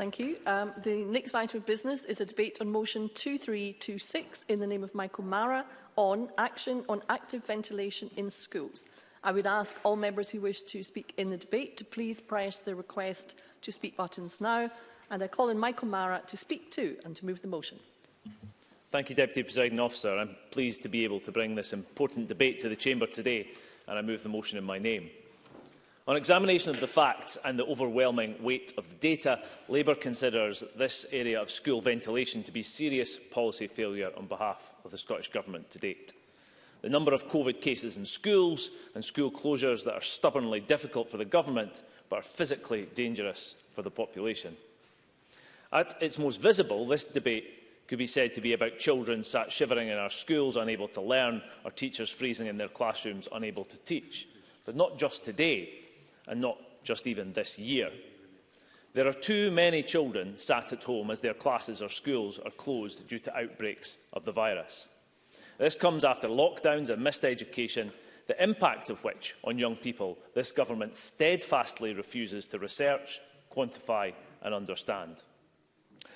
Thank you. Um, the next item of business is a debate on motion 2326 in the name of Michael Mara on action on active ventilation in schools. I would ask all members who wish to speak in the debate to please press the request to speak buttons now. And I call on Michael Mara to speak to and to move the motion. Thank you, Deputy Presiding Officer. I'm pleased to be able to bring this important debate to the Chamber today and I move the motion in my name. On examination of the facts and the overwhelming weight of the data, Labour considers this area of school ventilation to be serious policy failure on behalf of the Scottish Government to date. The number of COVID cases in schools and school closures that are stubbornly difficult for the government but are physically dangerous for the population. At its most visible, this debate could be said to be about children sat shivering in our schools unable to learn or teachers freezing in their classrooms unable to teach. But not just today and not just even this year. There are too many children sat at home as their classes or schools are closed due to outbreaks of the virus. This comes after lockdowns and missed education, the impact of which on young people this government steadfastly refuses to research, quantify and understand.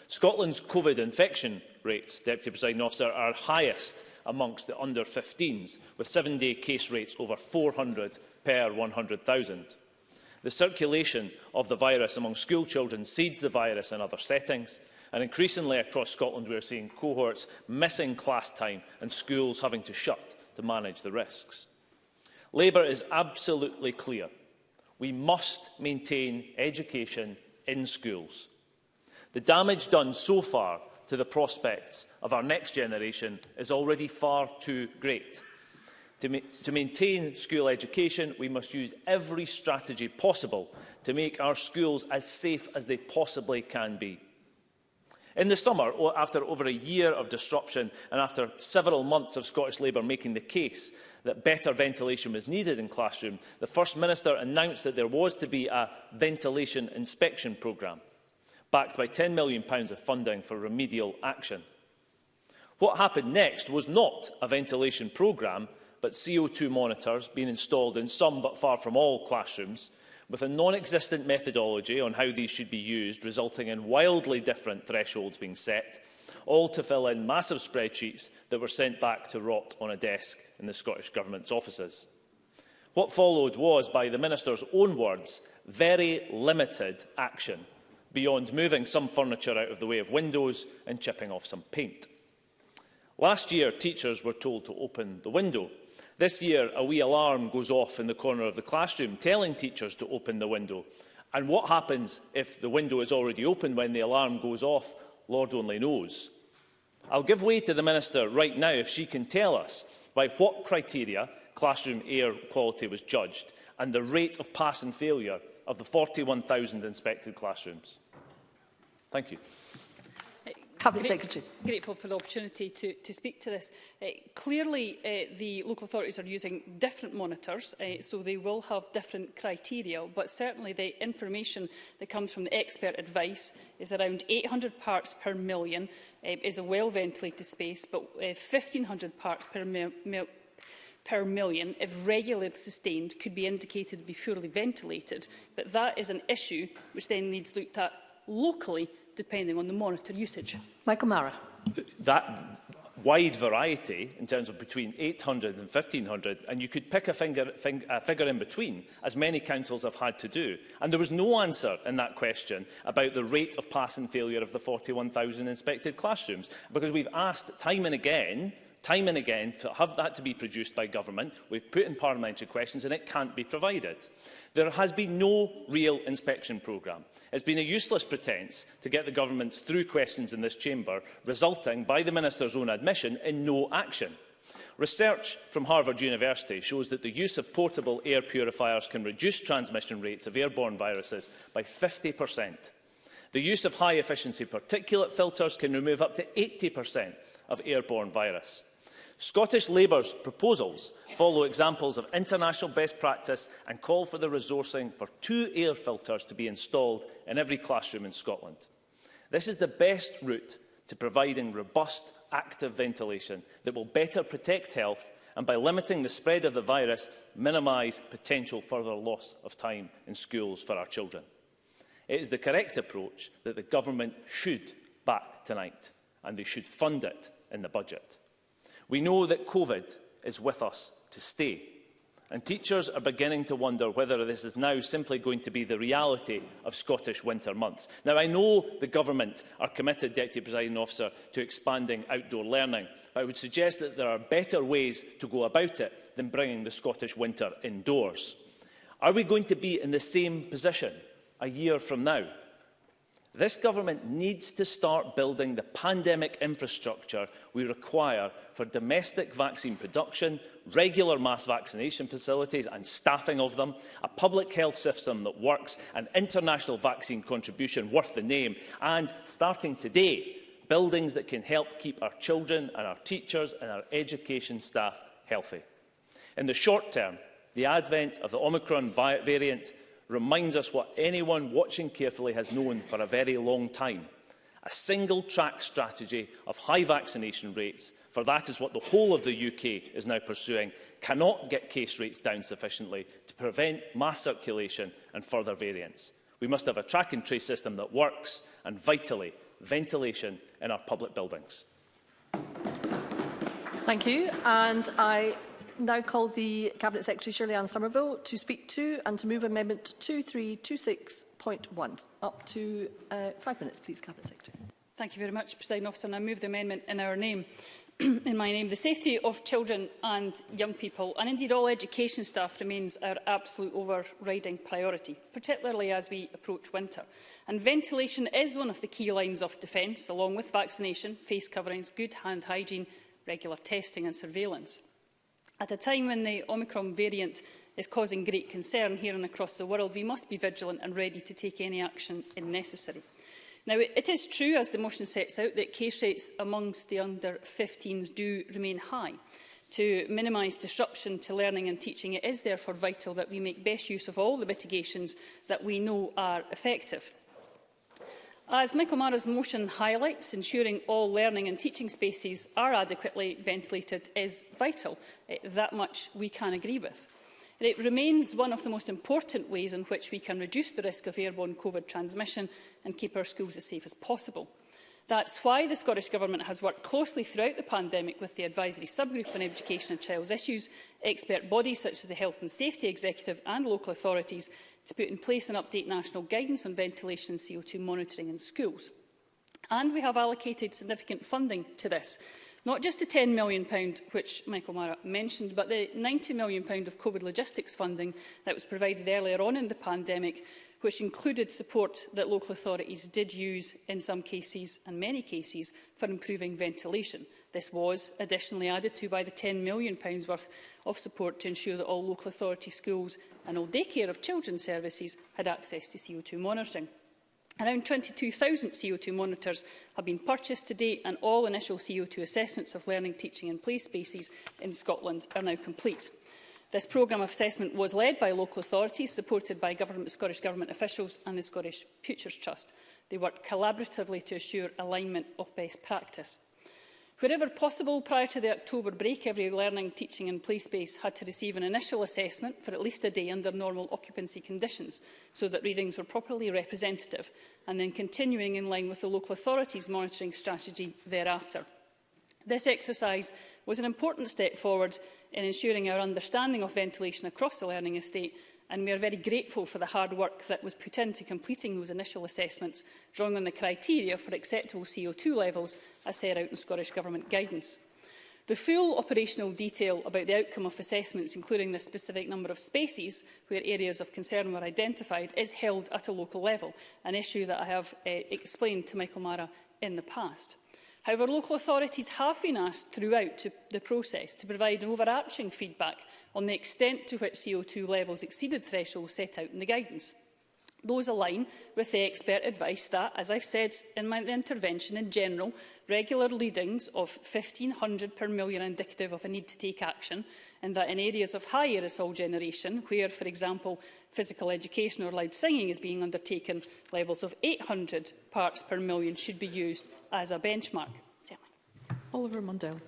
Scotland's COVID infection rates, Deputy Presiding Officer, are highest amongst the under-15s, with seven-day case rates over 400 per 100,000. The circulation of the virus among school children seeds the virus in other settings. And increasingly across Scotland, we are seeing cohorts missing class time and schools having to shut to manage the risks. Labour is absolutely clear. We must maintain education in schools. The damage done so far to the prospects of our next generation is already far too great. To, ma to maintain school education, we must use every strategy possible to make our schools as safe as they possibly can be. In the summer, after over a year of disruption and after several months of Scottish Labour making the case that better ventilation was needed in classroom, the First Minister announced that there was to be a ventilation inspection programme, backed by £10 million of funding for remedial action. What happened next was not a ventilation programme, but CO2 monitors being installed in some but far from all classrooms with a non-existent methodology on how these should be used, resulting in wildly different thresholds being set, all to fill in massive spreadsheets that were sent back to rot on a desk in the Scottish Government's offices. What followed was, by the Minister's own words, very limited action, beyond moving some furniture out of the way of windows and chipping off some paint. Last year, teachers were told to open the window This year, a wee alarm goes off in the corner of the classroom telling teachers to open the window. And what happens if the window is already open when the alarm goes off? Lord only knows. I'll give way to the Minister right now if she can tell us by what criteria classroom air quality was judged and the rate of pass and failure of the 41,000 inspected classrooms. Thank you. Cabinet Great, Secretary. Grateful for the opportunity to, to speak to this. Uh, clearly, uh, the local authorities are using different monitors, uh, so they will have different criteria, but certainly the information that comes from the expert advice is around 800 parts per million, uh, is a well-ventilated space, but uh, 1,500 parts per million per million, if regularly sustained, could be indicated to be fully ventilated. But that is an issue which then needs looked at locally depending on the monitor usage. Michael Mara. That wide variety in terms of between 800 and 1500 and you could pick a, finger, fing, a figure in between as many councils have had to do and there was no answer in that question about the rate of pass and failure of the 41,000 inspected classrooms because we've asked time and again time and again to have that to be produced by government. We've put in parliamentary questions and it can't be provided. There has been no real inspection programme has been a useless pretence to get the government through questions in this chamber, resulting, by the Minister's own admission, in no action. Research from Harvard University shows that the use of portable air purifiers can reduce transmission rates of airborne viruses by 50%. The use of high-efficiency particulate filters can remove up to 80% of airborne virus. Scottish Labour's proposals follow examples of international best practice and call for the resourcing for two air filters to be installed in every classroom in Scotland. This is the best route to providing robust, active ventilation that will better protect health and by limiting the spread of the virus, minimise potential further loss of time in schools for our children. It is the correct approach that the government should back tonight, and they should fund it in the budget. We know that COVID is with us to stay. And teachers are beginning to wonder whether this is now simply going to be the reality of Scottish winter months. Now, I know the government are committed, Deputy Presiding Officer, to expanding outdoor learning, but I would suggest that there are better ways to go about it than bringing the Scottish winter indoors. Are we going to be in the same position a year from now? This government needs to start building the pandemic infrastructure we require for domestic vaccine production, regular mass vaccination facilities and staffing of them, a public health system that works, an international vaccine contribution worth the name, and, starting today, buildings that can help keep our children and our teachers and our education staff healthy. In the short term, the advent of the Omicron variant reminds us what anyone watching carefully has known for a very long time. A single-track strategy of high vaccination rates, for that is what the whole of the UK is now pursuing, cannot get case rates down sufficiently to prevent mass circulation and further variants. We must have a track and trace system that works and, vitally, ventilation in our public buildings. Thank you. And I now call the Cabinet Secretary Shirley Ann Somerville to speak to and to move Amendment 2326.1. Up to uh, five minutes, please, Cabinet Secretary. Thank you very much, President Officer, and I move the amendment in our name. in my name, the safety of children and young people, and indeed all education staff, remains our absolute overriding priority, particularly as we approach winter. And ventilation is one of the key lines of defence, along with vaccination, face coverings, good hand hygiene, regular testing and surveillance. At a time when the Omicron variant is causing great concern here and across the world, we must be vigilant and ready to take any action if necessary. Now, it is true, as the motion sets out, that case rates amongst the under-15s do remain high. To minimise disruption to learning and teaching, it is therefore vital that we make best use of all the mitigations that we know are effective. As Michael Mara's motion highlights, ensuring all learning and teaching spaces are adequately ventilated is vital. Eh, that much we can agree with. It remains one of the most important ways in which we can reduce the risk of airborne COVID transmission and keep our schools as safe as possible. That's why the Scottish Government has worked closely throughout the pandemic with the Advisory Subgroup on Education and Child's Issues, expert bodies such as the Health and Safety Executive and local authorities to put in place and update national guidance on ventilation and CO2 monitoring in schools. And we have allocated significant funding to this, not just the £10 million, which Michael Mara mentioned, but the £90 million of COVID logistics funding that was provided earlier on in the pandemic, which included support that local authorities did use in some cases, and many cases, for improving ventilation. This was additionally added to by the £10 million worth of support to ensure that all local authority schools and all daycare of children services had access to CO2 monitoring. Around 22,000 CO2 monitors have been purchased to date and all initial CO2 assessments of learning, teaching and play spaces in Scotland are now complete. This programme of assessment was led by local authorities, supported by government, Scottish Government officials and the Scottish Futures Trust. They worked collaboratively to assure alignment of best practice. Wherever possible, prior to the October break, every learning, teaching and play space had to receive an initial assessment for at least a day under normal occupancy conditions, so that readings were properly representative, and then continuing in line with the local authorities' monitoring strategy thereafter. This exercise was an important step forward in ensuring our understanding of ventilation across the learning estate and we are very grateful for the hard work that was put into completing those initial assessments, drawing on the criteria for acceptable CO2 levels as set out in Scottish Government guidance. The full operational detail about the outcome of assessments, including the specific number of spaces where areas of concern were identified, is held at a local level, an issue that I have uh, explained to Michael Mara in the past. However, local authorities have been asked throughout to the process to provide an overarching feedback on the extent to which CO2 levels exceeded thresholds set out in the guidance. Those align with the expert advice that, as I've said in my intervention in general, regular readings of 1,500 per million are indicative of a need to take action, and that in areas of high aerosol generation, where, for example, physical education or loud singing is being undertaken, levels of 800 parts per million should be used as a benchmark. Certainly. Oliver Mundell.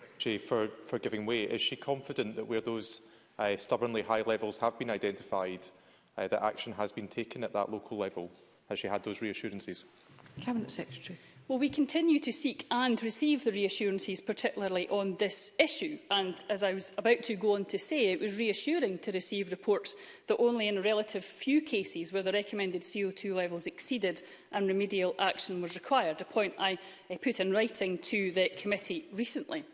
Secretary for, for giving way. Is she confident that where those uh, stubbornly high levels have been identified, uh, that action has been taken at that local level? Has she had those reassurances? Cabinet Secretary. Well, we continue to seek and receive the reassurances, particularly on this issue? And as I was about to go on to say, it was reassuring to receive reports that only in a relative few cases were the recommended CO2 levels exceeded and remedial action was required, a point I eh, put in writing to the committee recently.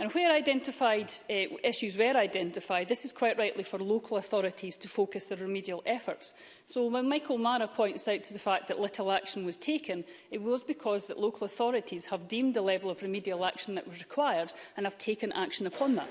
And where identified uh, issues were identified, this is quite rightly for local authorities to focus their remedial efforts. So when Michael Mara points out to the fact that little action was taken, it was because that local authorities have deemed the level of remedial action that was required and have taken action upon that.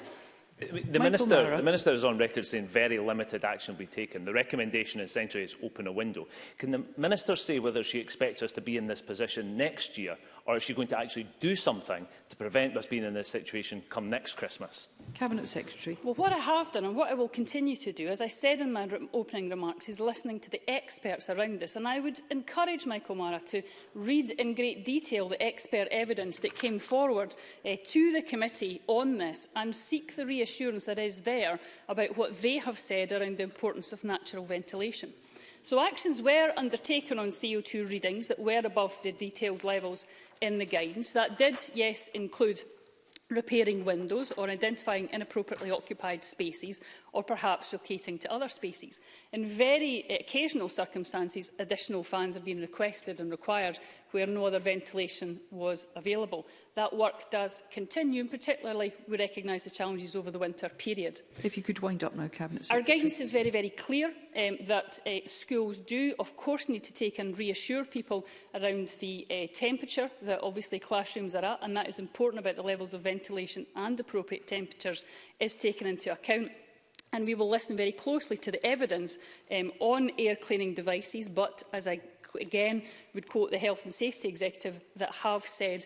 The minister, the minister is on record saying very limited action will be taken. The recommendation essentially is open a window. Can the minister say whether she expects us to be in this position next year Or is she going to actually do something to prevent us being in this situation come next Christmas? Cabinet Secretary. Well, what I have done and what I will continue to do, as I said in my re opening remarks, is listening to the experts around this. And I would encourage Michael Mara to read in great detail the expert evidence that came forward eh, to the committee on this and seek the reassurance that is there about what they have said around the importance of natural ventilation. So actions were undertaken on CO2 readings that were above the detailed levels in the guidance. That did, yes, include repairing windows or identifying inappropriately occupied spaces or perhaps relocating to other spaces. In very eh, occasional circumstances, additional fans have been requested and required where no other ventilation was available. That work does continue, and particularly we recognise the challenges over the winter period. If you could wind up now, Cabinet Secretary. Our guidance is very, very clear um, that uh, schools do, of course, need to take and reassure people around the uh, temperature that obviously classrooms are at, and that is important about the levels of ventilation and appropriate temperatures is taken into account and we will listen very closely to the evidence um, on air cleaning devices, but as I again would quote the Health and Safety Executive that have said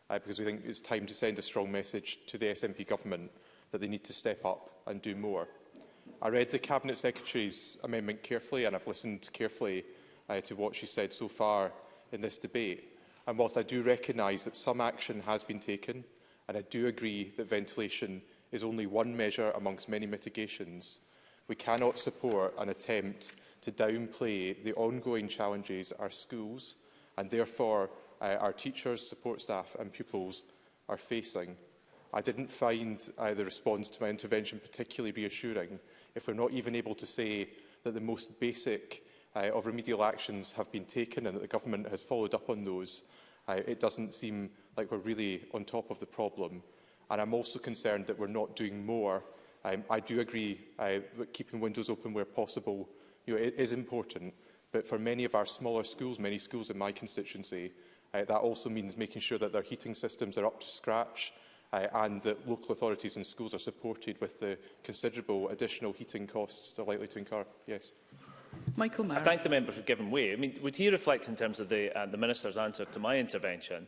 uh, because we think it's time to send a strong message to the SNP government that they need to step up and do more. I read the Cabinet Secretary's amendment carefully and I've listened carefully uh, to what she said so far in this debate. And whilst I do recognise that some action has been taken, and I do agree that ventilation is only one measure amongst many mitigations, We cannot support an attempt to downplay the ongoing challenges our schools and therefore uh, our teachers, support staff and pupils are facing. I didn't find uh, the response to my intervention particularly reassuring if we're not even able to say that the most basic uh, of remedial actions have been taken and that the government has followed up on those. Uh, it doesn't seem like we're really on top of the problem. And I'm also concerned that we're not doing more Um, I do agree uh, that keeping windows open where possible you know, it is important, but for many of our smaller schools, many schools in my constituency, uh, that also means making sure that their heating systems are up to scratch uh, and that local authorities and schools are supported with the considerable additional heating costs they're likely to incur. Yes. Michael Murray. I thank the member for giving way. I mean, would he reflect in terms of the, uh, the Minister's answer to my intervention,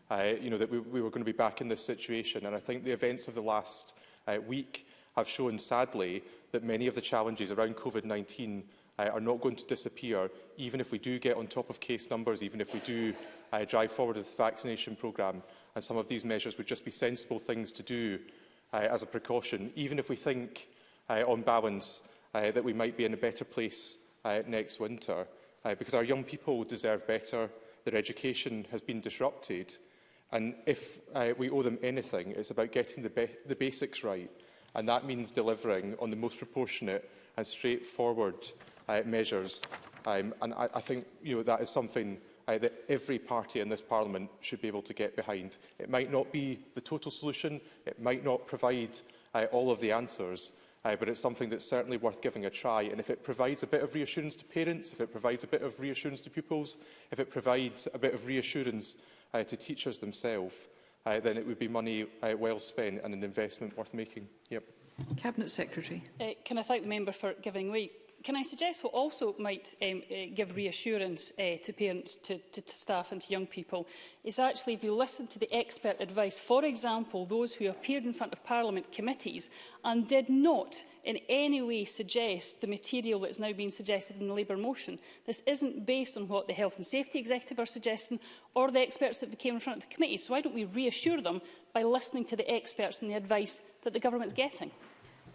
uh, you know, that we, we were going to be back in this situation. And I think the events of the last uh, week have shown, sadly, that many of the challenges around COVID-19 uh, are not going to disappear, even if we do get on top of case numbers, even if we do uh, drive forward with the vaccination programme. And some of these measures would just be sensible things to do uh, as a precaution, even if we think uh, on balance, uh, that we might be in a better place uh, next winter. Uh, because our young people deserve better, their education has been disrupted, and if uh, we owe them anything, it's about getting the, the basics right. And that means delivering on the most proportionate and straightforward uh, measures. Um, and I, I think you know, that is something uh, that every party in this parliament should be able to get behind. It might not be the total solution, it might not provide uh, all of the answers, uh, but it's something that's certainly worth giving a try. And if it provides a bit of reassurance to parents, if it provides a bit of reassurance to pupils, if it provides a bit of reassurance uh, to teachers themselves, uh, then it would be money uh, well spent and an investment worth making. Yep. Cabinet Secretary. Uh, can I thank the member for giving way can I suggest what also might um, uh, give reassurance uh, to parents, to, to, to staff and to young people is actually if you listen to the expert advice, for example, those who appeared in front of Parliament committees and did not in any way suggest the material that is now being suggested in the Labour motion. This isn't based on what the Health and Safety Executive are suggesting or the experts that came in front of the committee. So why don't we reassure them by listening to the experts and the advice that the government's getting?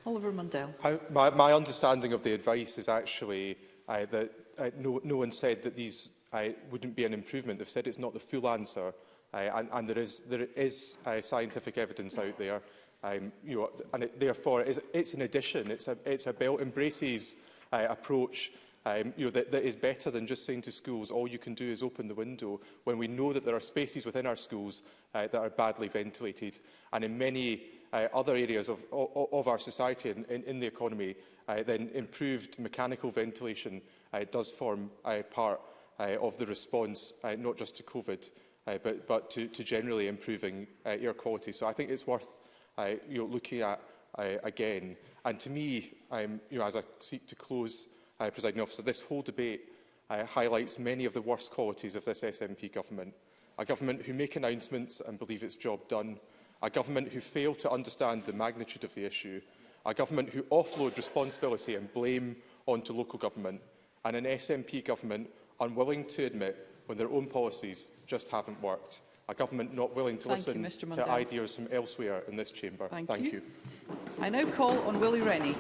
Oliver Mundell. I, my, my understanding of the advice is actually uh, that uh, no, no one said that these uh, wouldn't be an improvement. They've said it's not the full answer, uh, and, and there is, there is uh, scientific evidence out there. Um, you know, and it, therefore, it's, it's an addition. It's a, it's a Belt and Braces uh, approach um, you know, that, that is better than just saying to schools, all you can do is open the window, when we know that there are spaces within our schools uh, that are badly ventilated. And in many uh, other areas of, of, of our society and in, in the economy, uh, then improved mechanical ventilation uh, does form uh, part uh, of the response, uh, not just to COVID, uh, but, but to, to generally improving uh, air quality. So I think it's worth uh, you know, looking at uh, again. And to me, um, you know, as I seek to close, uh, presiding officer, this whole debate uh, highlights many of the worst qualities of this SNP government. A government who make announcements and believe it's job done, a government who fail to understand the magnitude of the issue, a government who offload responsibility and blame onto local government, and an SNP government unwilling to admit when their own policies just haven't worked, a government not willing to Thank listen you, to ideas from elsewhere in this chamber. Thank, Thank you. you. I now call on Willie Rennie.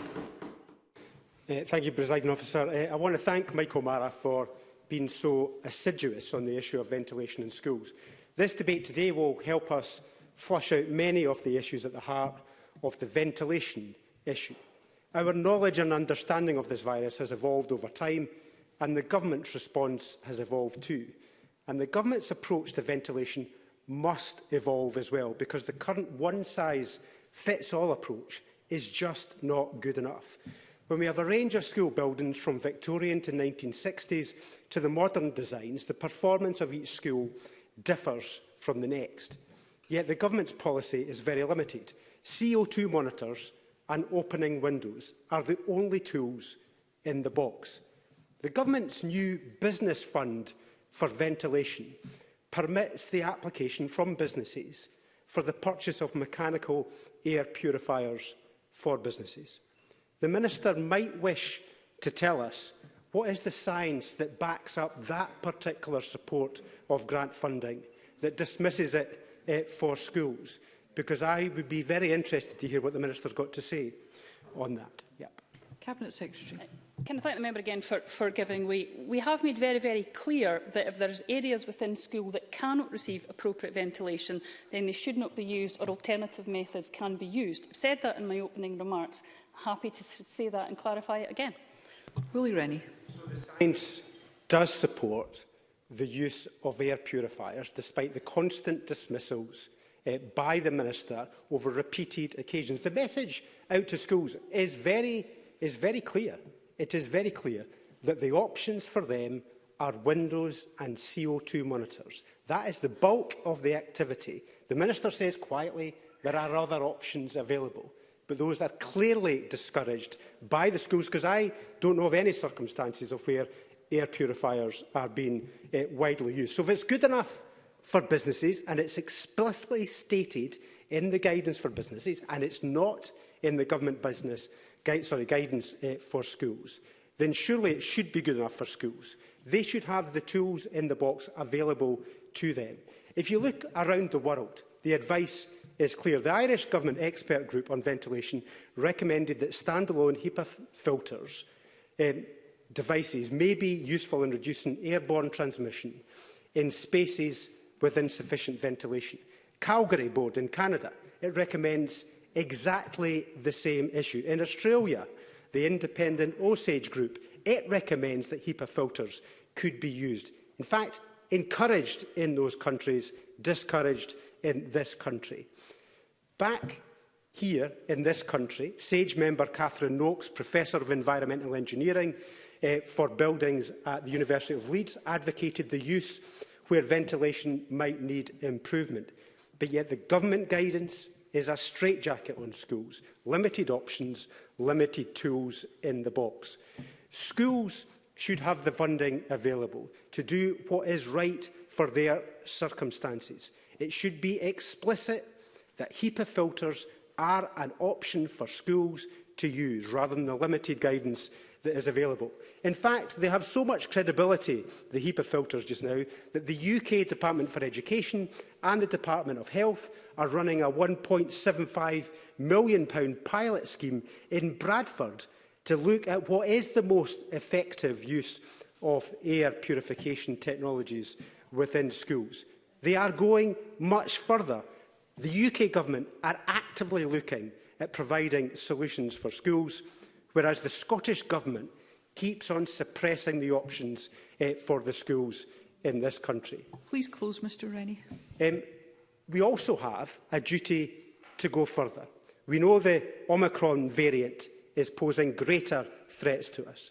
Uh, thank you, Presiding Officer. Uh, I want to thank Michael Mara for being so assiduous on the issue of ventilation in schools. This debate today will help us flush out many of the issues at the heart of the ventilation issue. Our knowledge and understanding of this virus has evolved over time, and the government's response has evolved too. And the government's approach to ventilation must evolve as well, because the current one-size-fits-all approach is just not good enough. When we have a range of school buildings from Victorian to 1960s to the modern designs, the performance of each school differs from the next. Yet the government's policy is very limited. CO2 monitors and opening windows are the only tools in the box. The government's new business fund for ventilation permits the application from businesses for the purchase of mechanical air purifiers for businesses. The Minister might wish to tell us what is the science that backs up that particular support of grant funding, that dismisses it uh, for schools? Because I would be very interested to hear what the Minister's got to say on that. Yep. Cabinet Secretary. Can I thank the member again for, for giving way? We have made very, very clear that if there areas within school that cannot receive appropriate ventilation, then they should not be used or alternative methods can be used. I said that in my opening remarks. Happy to say that and clarify it again. Willie Rennie. So the science does support the use of air purifiers, despite the constant dismissals uh, by the Minister over repeated occasions. The message out to schools is very, is very clear. It is very clear that the options for them are windows and CO2 monitors. That is the bulk of the activity. The Minister says quietly there are other options available, but those are clearly discouraged by the schools because I don't know of any circumstances of where air purifiers are being uh, widely used. So if it's good enough for businesses and it's explicitly stated in the guidance for businesses and it's not in the government business gui sorry, guidance uh, for schools, then surely it should be good enough for schools. They should have the tools in the box available to them. If you look around the world, the advice is clear. The Irish Government expert group on ventilation recommended that standalone HEPA filters um, devices may be useful in reducing airborne transmission in spaces with insufficient ventilation. Calgary Board in Canada it recommends exactly the same issue. In Australia, the independent Osage group, it recommends that HEPA filters could be used. In fact, encouraged in those countries, discouraged in this country. Back here in this country, SAGE member Catherine Noakes, Professor of Environmental Engineering, uh, for buildings at the University of Leeds advocated the use where ventilation might need improvement. But yet the government guidance is a straitjacket on schools, limited options, limited tools in the box. Schools should have the funding available to do what is right for their circumstances. It should be explicit that HEPA filters are an option for schools to use rather than the limited guidance that is available. In fact, they have so much credibility, the HEPA filters just now, that the UK Department for Education and the Department of Health are running a £1.75 million pilot scheme in Bradford to look at what is the most effective use of air purification technologies within schools. They are going much further. The UK government are actively looking at providing solutions for schools, whereas the Scottish government keeps on suppressing the options uh, for the schools in this country. Please close, Mr Rennie. Um, we also have a duty to go further. We know the Omicron variant is posing greater threats to us.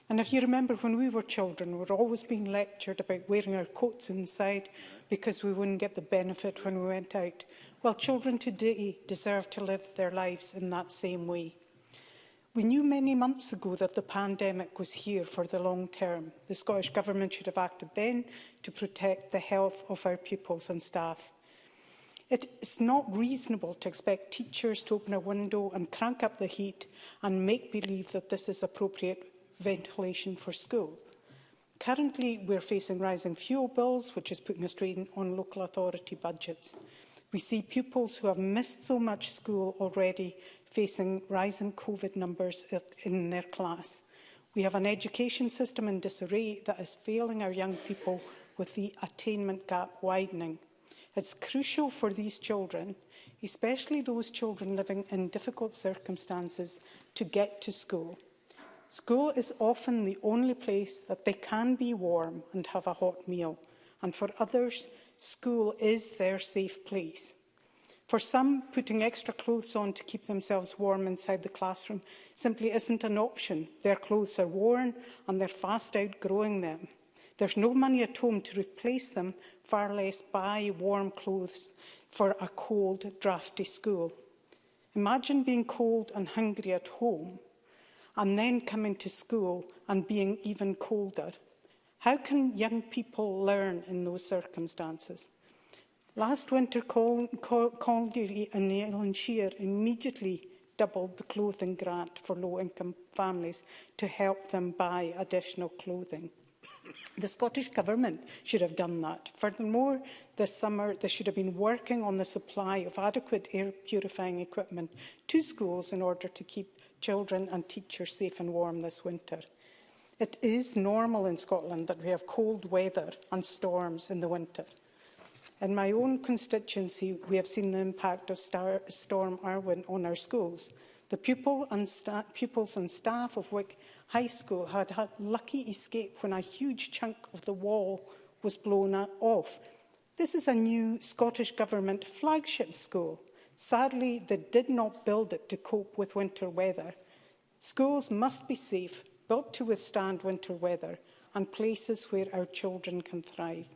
And if you remember, when we were children, we were always being lectured about wearing our coats inside because we wouldn't get the benefit when we went out. Well, children today deserve to live their lives in that same way. We knew many months ago that the pandemic was here for the long term. The Scottish Government should have acted then to protect the health of our pupils and staff. It is not reasonable to expect teachers to open a window and crank up the heat and make believe that this is appropriate ventilation for school. Currently, we're facing rising fuel bills, which is putting a strain on local authority budgets. We see pupils who have missed so much school already facing rising COVID numbers in their class. We have an education system in disarray that is failing our young people with the attainment gap widening. It's crucial for these children, especially those children living in difficult circumstances, to get to school. School is often the only place that they can be warm and have a hot meal, and for others, school is their safe place. For some, putting extra clothes on to keep themselves warm inside the classroom simply isn't an option. Their clothes are worn and they're fast outgrowing them. There's no money at home to replace them, far less buy warm clothes for a cold, drafty school. Imagine being cold and hungry at home and then coming to school and being even colder. How can young people learn in those circumstances? Last winter, Calgary and Ellenshire immediately doubled the clothing grant for low-income families to help them buy additional clothing. The Scottish Government should have done that. Furthermore, this summer they should have been working on the supply of adequate air purifying equipment to schools in order to keep children and teachers safe and warm this winter. It is normal in Scotland that we have cold weather and storms in the winter. In my own constituency, we have seen the impact of star Storm Arwen on our schools. The pupil and pupils and staff of Wick High School had had lucky escape when a huge chunk of the wall was blown off. This is a new Scottish Government flagship school. Sadly, they did not build it to cope with winter weather. Schools must be safe, built to withstand winter weather, and places where our children can thrive.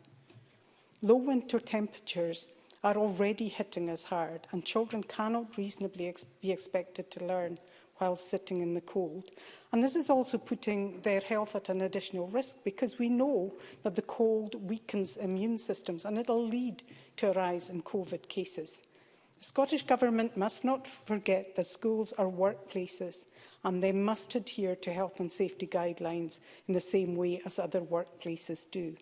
Low winter temperatures are already hitting us hard and children cannot reasonably ex be expected to learn while sitting in the cold. And this is also putting their health at an additional risk because we know that the cold weakens immune systems and it'll lead to a rise in COVID cases. The Scottish Government must not forget that schools are workplaces and they must adhere to health and safety guidelines in the same way as other workplaces do.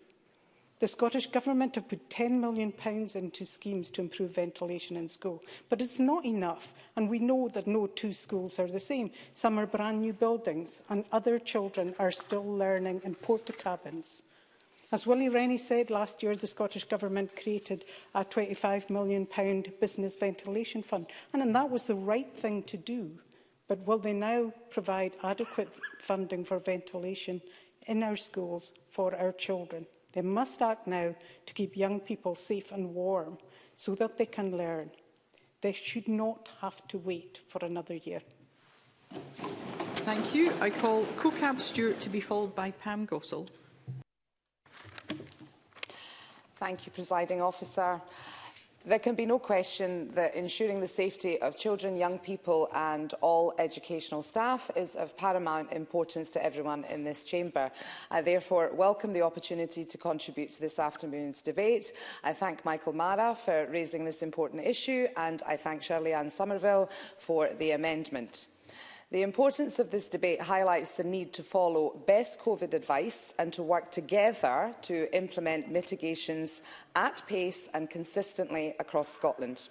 The Scottish Government have put £10 million into schemes to improve ventilation in school, but it's not enough, and we know that no two schools are the same. Some are brand new buildings, and other children are still learning in porta cabins. As Willie Rennie said last year, the Scottish Government created a £25 million business ventilation fund, and that was the right thing to do. But will they now provide adequate funding for ventilation in our schools for our children? They must act now to keep young people safe and warm so that they can learn. They should not have to wait for another year. Thank you. I call CoCab Stewart to be followed by Pam Gossel. Thank you, Presiding Officer. There can be no question that ensuring the safety of children, young people and all educational staff is of paramount importance to everyone in this chamber. I therefore welcome the opportunity to contribute to this afternoon's debate. I thank Michael Mara for raising this important issue and I thank Shirley Ann Somerville for the amendment. The importance of this debate highlights the need to follow best COVID advice and to work together to implement mitigations at pace and consistently across Scotland.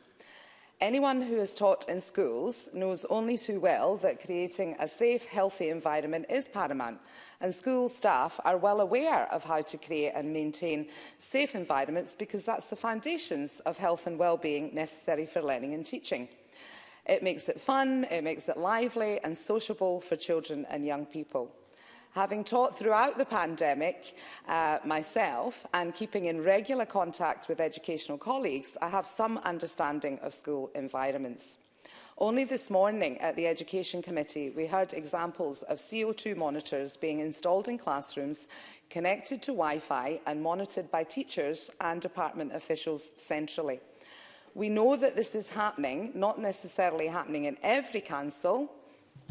Anyone who has taught in schools knows only too well that creating a safe, healthy environment is paramount, and school staff are well aware of how to create and maintain safe environments because that's the foundations of health and well-being necessary for learning and teaching. It makes it fun, it makes it lively and sociable for children and young people. Having taught throughout the pandemic uh, myself and keeping in regular contact with educational colleagues, I have some understanding of school environments. Only this morning at the Education Committee, we heard examples of CO2 monitors being installed in classrooms, connected to Wi-Fi and monitored by teachers and department officials centrally. We know that this is happening, not necessarily happening in every council,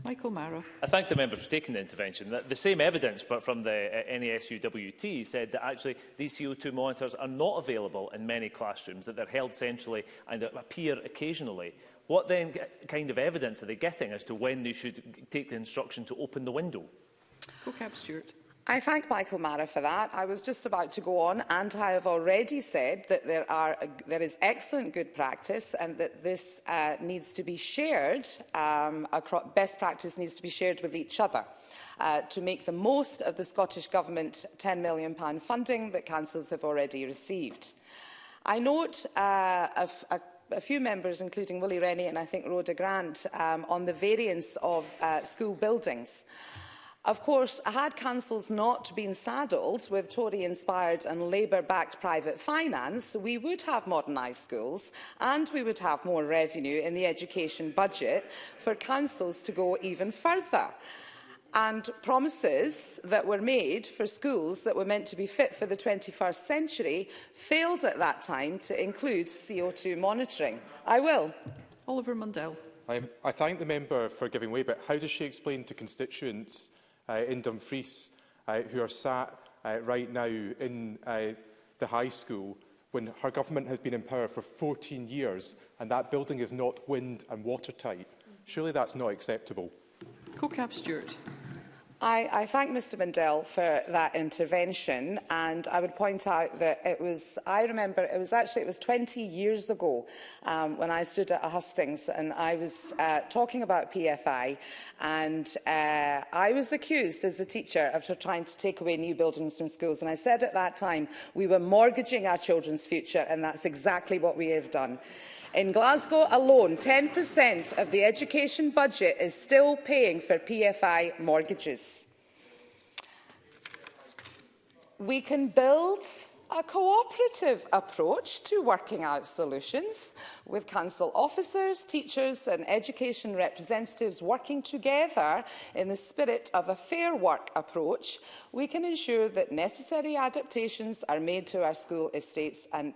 Michael Marrow. I thank the member for taking the intervention. The same evidence, but from the uh, NESUWT, said that actually these CO2 monitors are not available in many classrooms, that they're held centrally and appear occasionally. What then kind of evidence are they getting as to when they should take the instruction to open the window? Cocab Stewart. I thank Michael Mara for that. I was just about to go on and I have already said that there, are, there is excellent good practice and that this uh, needs to be shared, um, across, best practice needs to be shared with each other uh, to make the most of the Scottish Government £10 million funding that councils have already received. I note uh, a, a a few members, including Willie Rennie and I think Rhoda Grant, um, on the variance of uh, school buildings. Of course, had councils not been saddled with Tory-inspired and Labour-backed private finance, we would have modernised schools and we would have more revenue in the education budget for councils to go even further. And promises that were made for schools that were meant to be fit for the 21st century failed at that time to include CO2 monitoring. I will. Oliver Mundell. I, I thank the member for giving way, but how does she explain to constituents Uh, in Dumfries uh, who are sat uh, right now in the high school when her government has been in power for 14 years and that building is not wind and watertight. Surely that's not acceptable. Co-Cap Stewart. I, I thank Mr Mandel for that intervention and I would point out that it was, I remember it was actually, it was 20 years ago um, when I stood at a hustings and I was uh, talking about PFI and uh, I was accused as a teacher of trying to take away new buildings from schools and I said at that time we were mortgaging our children's future and that's exactly what we have done. In Glasgow alone, 10% of the education budget is still paying for PFI mortgages. We can build a cooperative approach to working out solutions with council officers, teachers and education representatives working together in the spirit of a fair work approach, we can ensure that necessary adaptations are made to our school estates and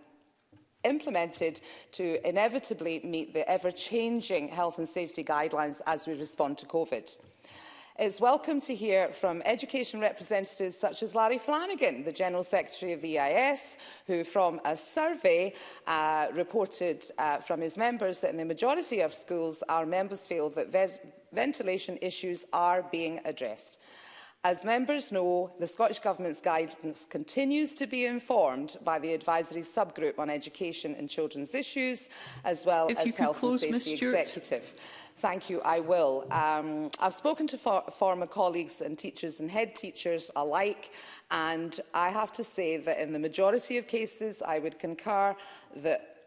implemented to inevitably meet the ever-changing health and safety guidelines as we respond to COVID. It's welcome to hear from education representatives such as Larry Flanagan, the General Secretary of the EIS, who from a survey uh, reported uh, from his members that in the majority of schools our members feel that ventilation issues are being addressed. As members know, the Scottish Government's guidance continues to be informed by the advisory subgroup on education and children's issues, as well if as Health and Safety Executive. Thank you, I will. Um, I've spoken to for former colleagues and teachers and head teachers alike, and I have to say that in the majority of cases, I would concur that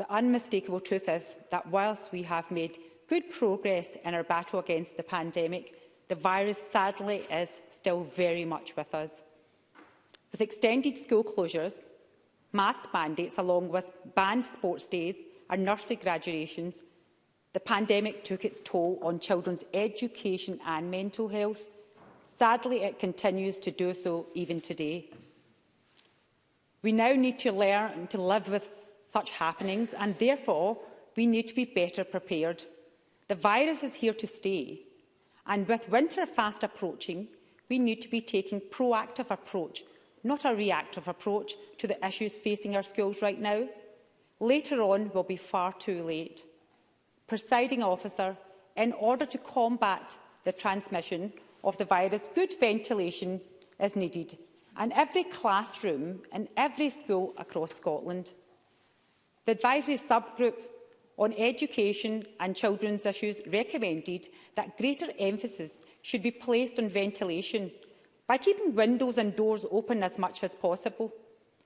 The unmistakable truth is that whilst we have made good progress in our battle against the pandemic, the virus sadly is still very much with us. With extended school closures, mask mandates along with banned sports days and nursery graduations, the pandemic took its toll on children's education and mental health. Sadly, it continues to do so even today. We now need to learn to live with such happenings and therefore we need to be better prepared. The virus is here to stay and with winter fast approaching, we need to be taking proactive approach, not a reactive approach to the issues facing our schools right now. Later on will be far too late. Presiding officer, in order to combat the transmission of the virus, good ventilation is needed in every classroom and every school across Scotland. The advisory subgroup on education and children's issues recommended that greater emphasis should be placed on ventilation by keeping windows and doors open as much as possible.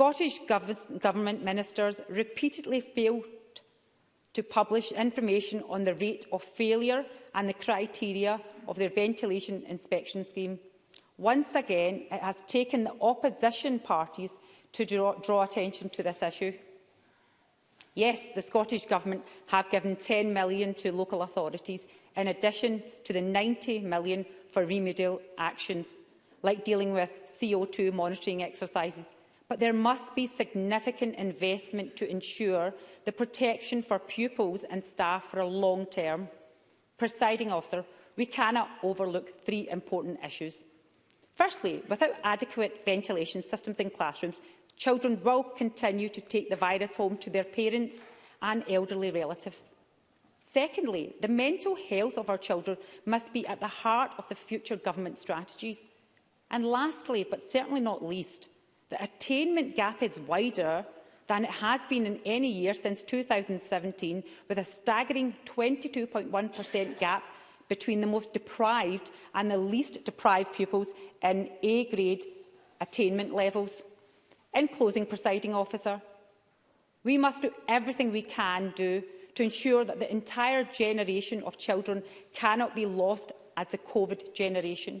Scottish gov Government ministers repeatedly failed to publish information on the rate of failure and the criteria of their ventilation inspection scheme. Once again, it has taken the opposition parties to draw, draw attention to this issue. Yes, the Scottish Government have given £10 million to local authorities, in addition to the £90 million for remedial actions, like dealing with CO2 monitoring exercises, but there must be significant investment to ensure the protection for pupils and staff for a long term. Presiding officer, we cannot overlook three important issues. Firstly, without adequate ventilation systems in classrooms, children will continue to take the virus home to their parents and elderly relatives. Secondly, the mental health of our children must be at the heart of the future government strategies. And lastly, but certainly not least, the attainment gap is wider than it has been in any year since 2017, with a staggering 22.1% gap between the most deprived and the least deprived pupils in A-grade attainment levels. In closing, presiding officer, we must do everything we can do to ensure that the entire generation of children cannot be lost as a COVID generation.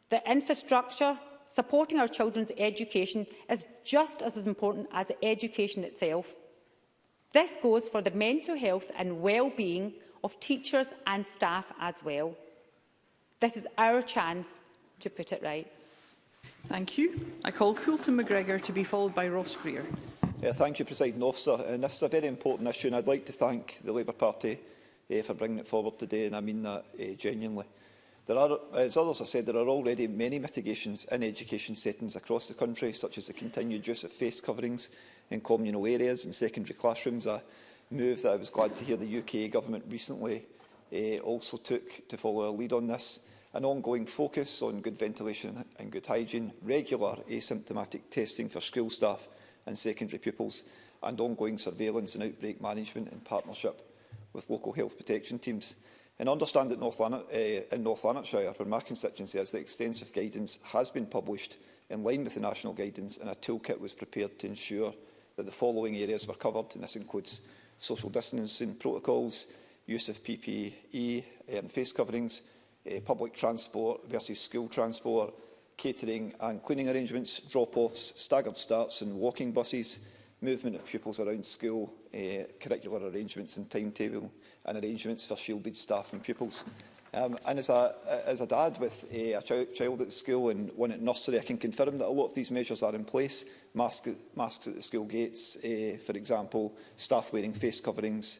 The infrastructure, supporting our children's education is just as important as education itself. This goes for the mental health and well-being of teachers and staff as well. This is our chance to put it right. Thank you. I call Fulton McGregor to be followed by Ross Greer. Yeah, thank you, President Officer. And this is a very important issue, and I'd like to thank the Labour Party uh, for bringing it forward today, and I mean that uh, genuinely. There are, as others have said, there are already many mitigations in education settings across the country, such as the continued use of face coverings in communal areas and secondary classrooms, a move that I was glad to hear the UK government recently uh, also took to follow a lead on this. An ongoing focus on good ventilation and good hygiene, regular asymptomatic testing for school staff and secondary pupils, and ongoing surveillance and outbreak management in partnership with local health protection teams. And understand that North Lanark, uh, eh, in North Lanarkshire, where my constituency is, the extensive guidance has been published in line with the national guidance and a toolkit was prepared to ensure that the following areas were covered, and this includes social distancing protocols, use of PPE and face coverings, uh, public transport versus school transport, catering and cleaning arrangements, drop-offs, staggered starts and walking buses, movement of pupils around school, uh, curricular arrangements and timetable, and arrangements for shielded staff and pupils. Um, and as a, as a dad with eh, a, a ch child at school and one at nursery, I can confirm that a lot of these measures are in place. Mask, masks at the school gates, uh, for example, staff wearing face coverings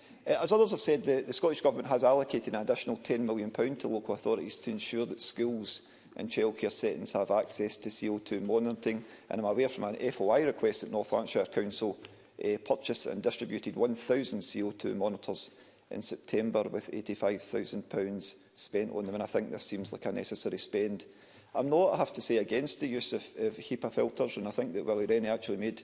uh, As others have said, the, the Scottish Government has allocated an additional £10 million to local authorities to ensure that schools and childcare settings have access to CO2 monitoring. And I'm aware from an FOI request that North Lancashire Council uh, purchased and distributed 1,000 CO2 monitors in September with £85,000 spent on them, and I think this seems like a necessary spend. I'm not, I have to say, against the use of, of HEPA filters, and I think that Willie Rennie actually made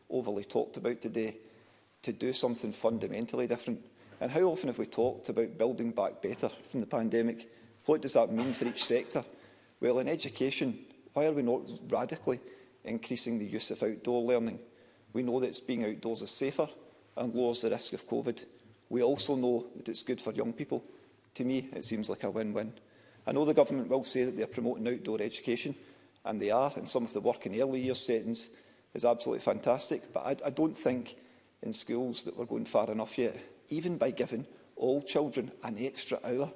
overly talked about today, to do something fundamentally different. And how often have we talked about building back better from the pandemic? What does that mean for each sector? Well, in education, why are we not radically increasing the use of outdoor learning? We know that being outdoors is safer and lowers the risk of COVID. We also know that it's good for young people. To me, it seems like a win-win. I know the government will say that they are promoting outdoor education, and they are, and some of the work in early years settings is absolutely fantastic, but I, I don't think in schools that we're going far enough yet. Even by giving all children an extra hour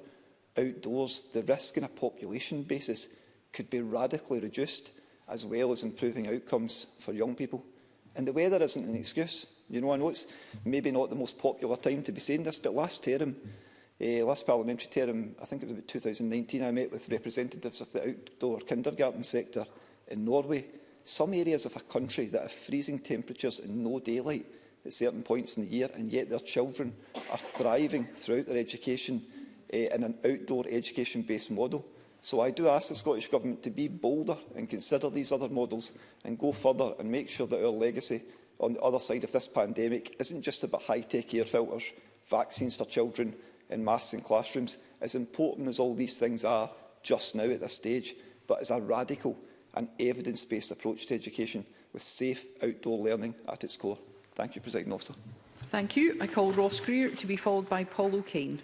outdoors, the risk on a population basis could be radically reduced, as well as improving outcomes for young people. And the weather isn't an excuse. You know, I know it's maybe not the most popular time to be saying this, but last term, uh, last parliamentary term, I think it was about 2019, I met with representatives of the outdoor kindergarten sector in Norway. Some areas of a country that have freezing temperatures and no daylight at certain points in the year, and yet their children are thriving throughout their education uh, in an outdoor education-based model. So I do ask the Scottish Government to be bolder and consider these other models and go further and make sure that our legacy on the other side of this pandemic isn't just about high-tech air filters, vaccines for children and masks in classrooms. As important as all these things are just now at this stage, but as a radical and evidence-based approach to education with safe outdoor learning at its core. Thank you, President Officer. Thank you. I call Ross Greer to be followed by Paul O'Kane.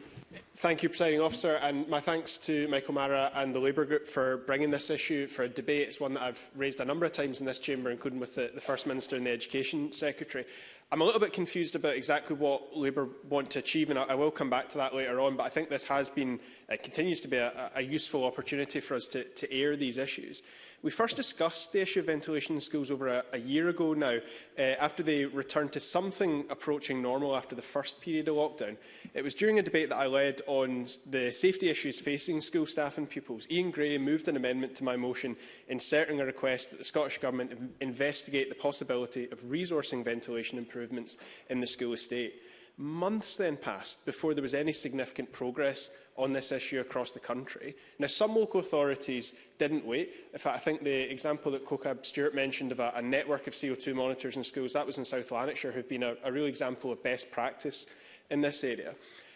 Thank you, Presiding Officer, and my thanks to Michael Mara and the Labour Group for bringing this issue for a debate. It's one that I've raised a number of times in this chamber, including with the, the First Minister and the Education Secretary. I'm a little bit confused about exactly what Labour want to achieve, and I, I will come back to that later on, but I think this has been, uh, continues to be a, a useful opportunity for us to, to air these issues. We first discussed the issue of ventilation in schools over a, a year ago now, uh, after they returned to something approaching normal after the first period of lockdown. It was during a debate that I led on the safety issues facing school staff and pupils. Ian Gray moved an amendment to my motion inserting a request that the Scottish Government investigate the possibility of resourcing ventilation improvements in the school estate. Months then passed before there was any significant progress on this issue across the country. Now, some local authorities didn't wait. In fact, I think the example that COCAB Stewart mentioned of a, a network of CO2 monitors in schools, that was in South Lanarkshire, who've been a, a real example of best practice in this area.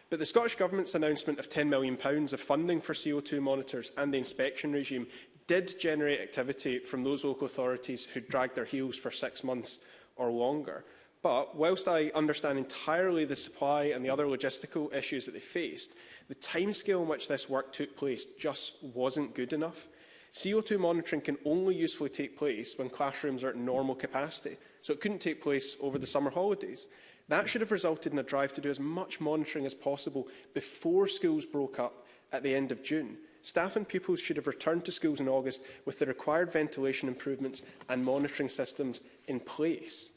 But the Scottish Government's announcement of £10 million of funding for CO2 monitors and the inspection regime did generate activity from those local authorities who dragged their heels for six months or longer. But whilst I understand entirely the supply and the other logistical issues that they faced, the timescale in which this work took place just wasn't good enough. CO2 monitoring can only usefully take place when classrooms are at normal capacity, so it couldn't take place over the summer holidays. That should have resulted in a drive to do as much monitoring as possible before schools broke up at the end of June. Staff and pupils should have returned to schools in August with the required ventilation improvements and monitoring systems in place.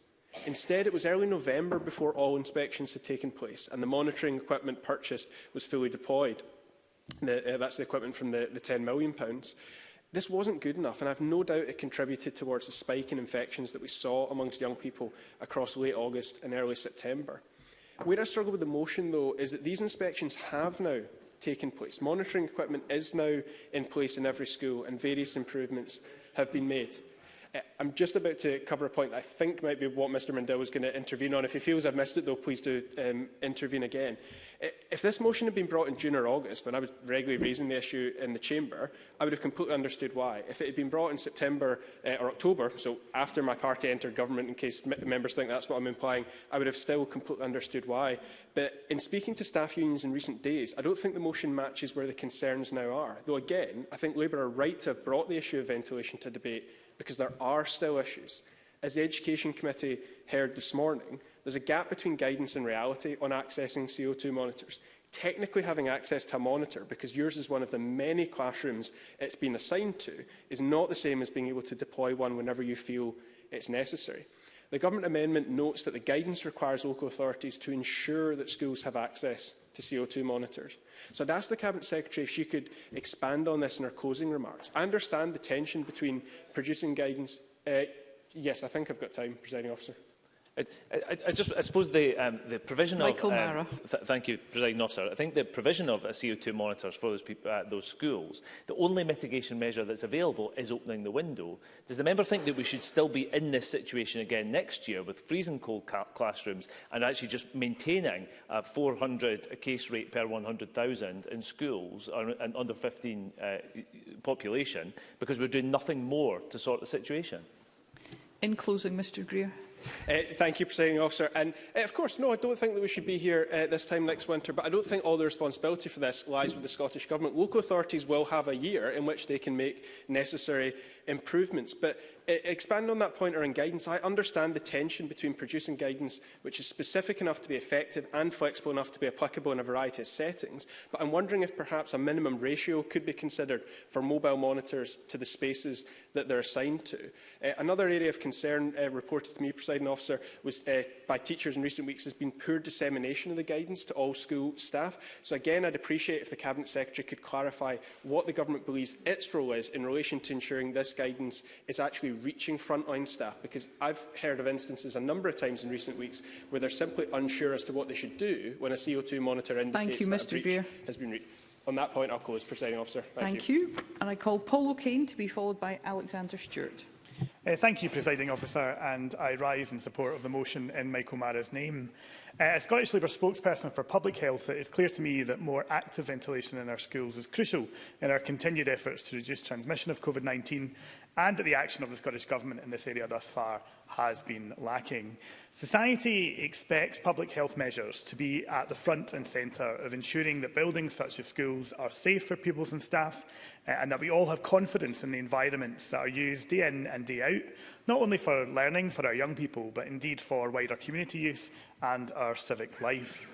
Instead, it was early November before all inspections had taken place and the monitoring equipment purchased was fully deployed. The, uh, that's the equipment from the, the £10 million. This wasn't good enough, and I have no doubt it contributed towards the spike in infections that we saw amongst young people across late August and early September. Where I struggle with the motion, though, is that these inspections have now taken place. Monitoring equipment is now in place in every school, and various improvements have been made. Uh, I'm just about to cover a point that I think might be what Mr Mandel was going to intervene on. If he feels I've missed it, though, please do um, intervene again. Eh, if this motion had been brought in June or August, when I was regularly raising the issue in the Chamber, I would have completely understood why. If it had been brought in September uh, or October, so after my party entered government, in case members think that's what I'm implying, I would have still completely understood why. But in speaking to staff unions in recent days, I don't think the motion matches where the concerns now are. Though again, I think Labour are right to have brought the issue of ventilation to debate because there are still issues. As the Education Committee heard this morning, there's a gap between guidance and reality on accessing CO2 monitors. Technically having access to a monitor, because yours is one of the many classrooms it's been assigned to, is not the same as being able to deploy one whenever you feel it's necessary. The Government amendment notes that the guidance requires local authorities to ensure that schools have access to CO2 monitors. So I'd ask the Cabinet Secretary if she could expand on this in her closing remarks. I understand the tension between producing guidance... Uh, yes, I think I've got time, Presiding Officer. I, I, I just, I suppose the, um, the provision Michael of... Michael um, Th thank you, President Officer. I think the provision of a CO2 monitors for those, people, uh, those schools, the only mitigation measure that's available is opening the window. Does the member think that we should still be in this situation again next year with freezing cold classrooms and actually just maintaining a 400 case rate per 100,000 in schools and under 15 uh, population because we're doing nothing more to sort the situation? In closing, Mr Greer. Uh, thank you, Presiding Officer. And uh, of course, no, I don't think that we should be here uh, this time next winter, but I don't think all the responsibility for this lies with the Scottish Government. Local authorities will have a year in which they can make necessary improvements. But uh, expand on that point around guidance, I understand the tension between producing guidance which is specific enough to be effective and flexible enough to be applicable in a variety of settings, but I'm wondering if perhaps a minimum ratio could be considered for mobile monitors to the spaces that they're assigned to. Uh, another area of concern uh, reported to me, presiding officer, was uh, by teachers in recent weeks has been poor dissemination of the guidance to all school staff. So again, I'd appreciate if the Cabinet Secretary could clarify what the government believes its role is in relation to ensuring this guidance is actually reaching frontline staff because I've heard of instances a number of times in recent weeks where they're simply unsure as to what they should do when a CO2 monitor indicates you, that Mr. a breach Beer. has been reached. On that point, I'll close, Presiding Officer. Thank, Thank you. you. And I call Paul O'Kane to be followed by Alexander Stewart. Uh, thank you, Presiding Officer, and I rise in support of the motion in Michael Mara's name. Uh, as Scottish Labour spokesperson for public health, it is clear to me that more active ventilation in our schools is crucial in our continued efforts to reduce transmission of COVID-19 and that the action of the Scottish Government in this area thus far has been lacking. Society expects public health measures to be at the front and centre of ensuring that buildings such as schools are safe for pupils and staff eh, and that we all have confidence in the environments that are used day in and day out, not only for learning for our young people, but indeed for wider community use and our civic life.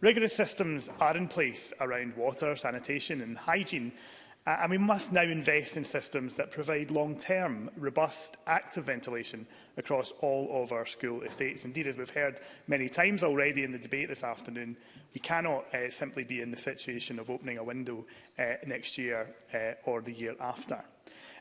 Rigorous systems are in place around water, sanitation and hygiene Uh, and we must now invest in systems that provide long-term, robust, active ventilation across all of our school estates. Indeed, as we've heard many times already in the debate this afternoon, we cannot uh, simply be in the situation of opening a window uh, next year uh, or the year after.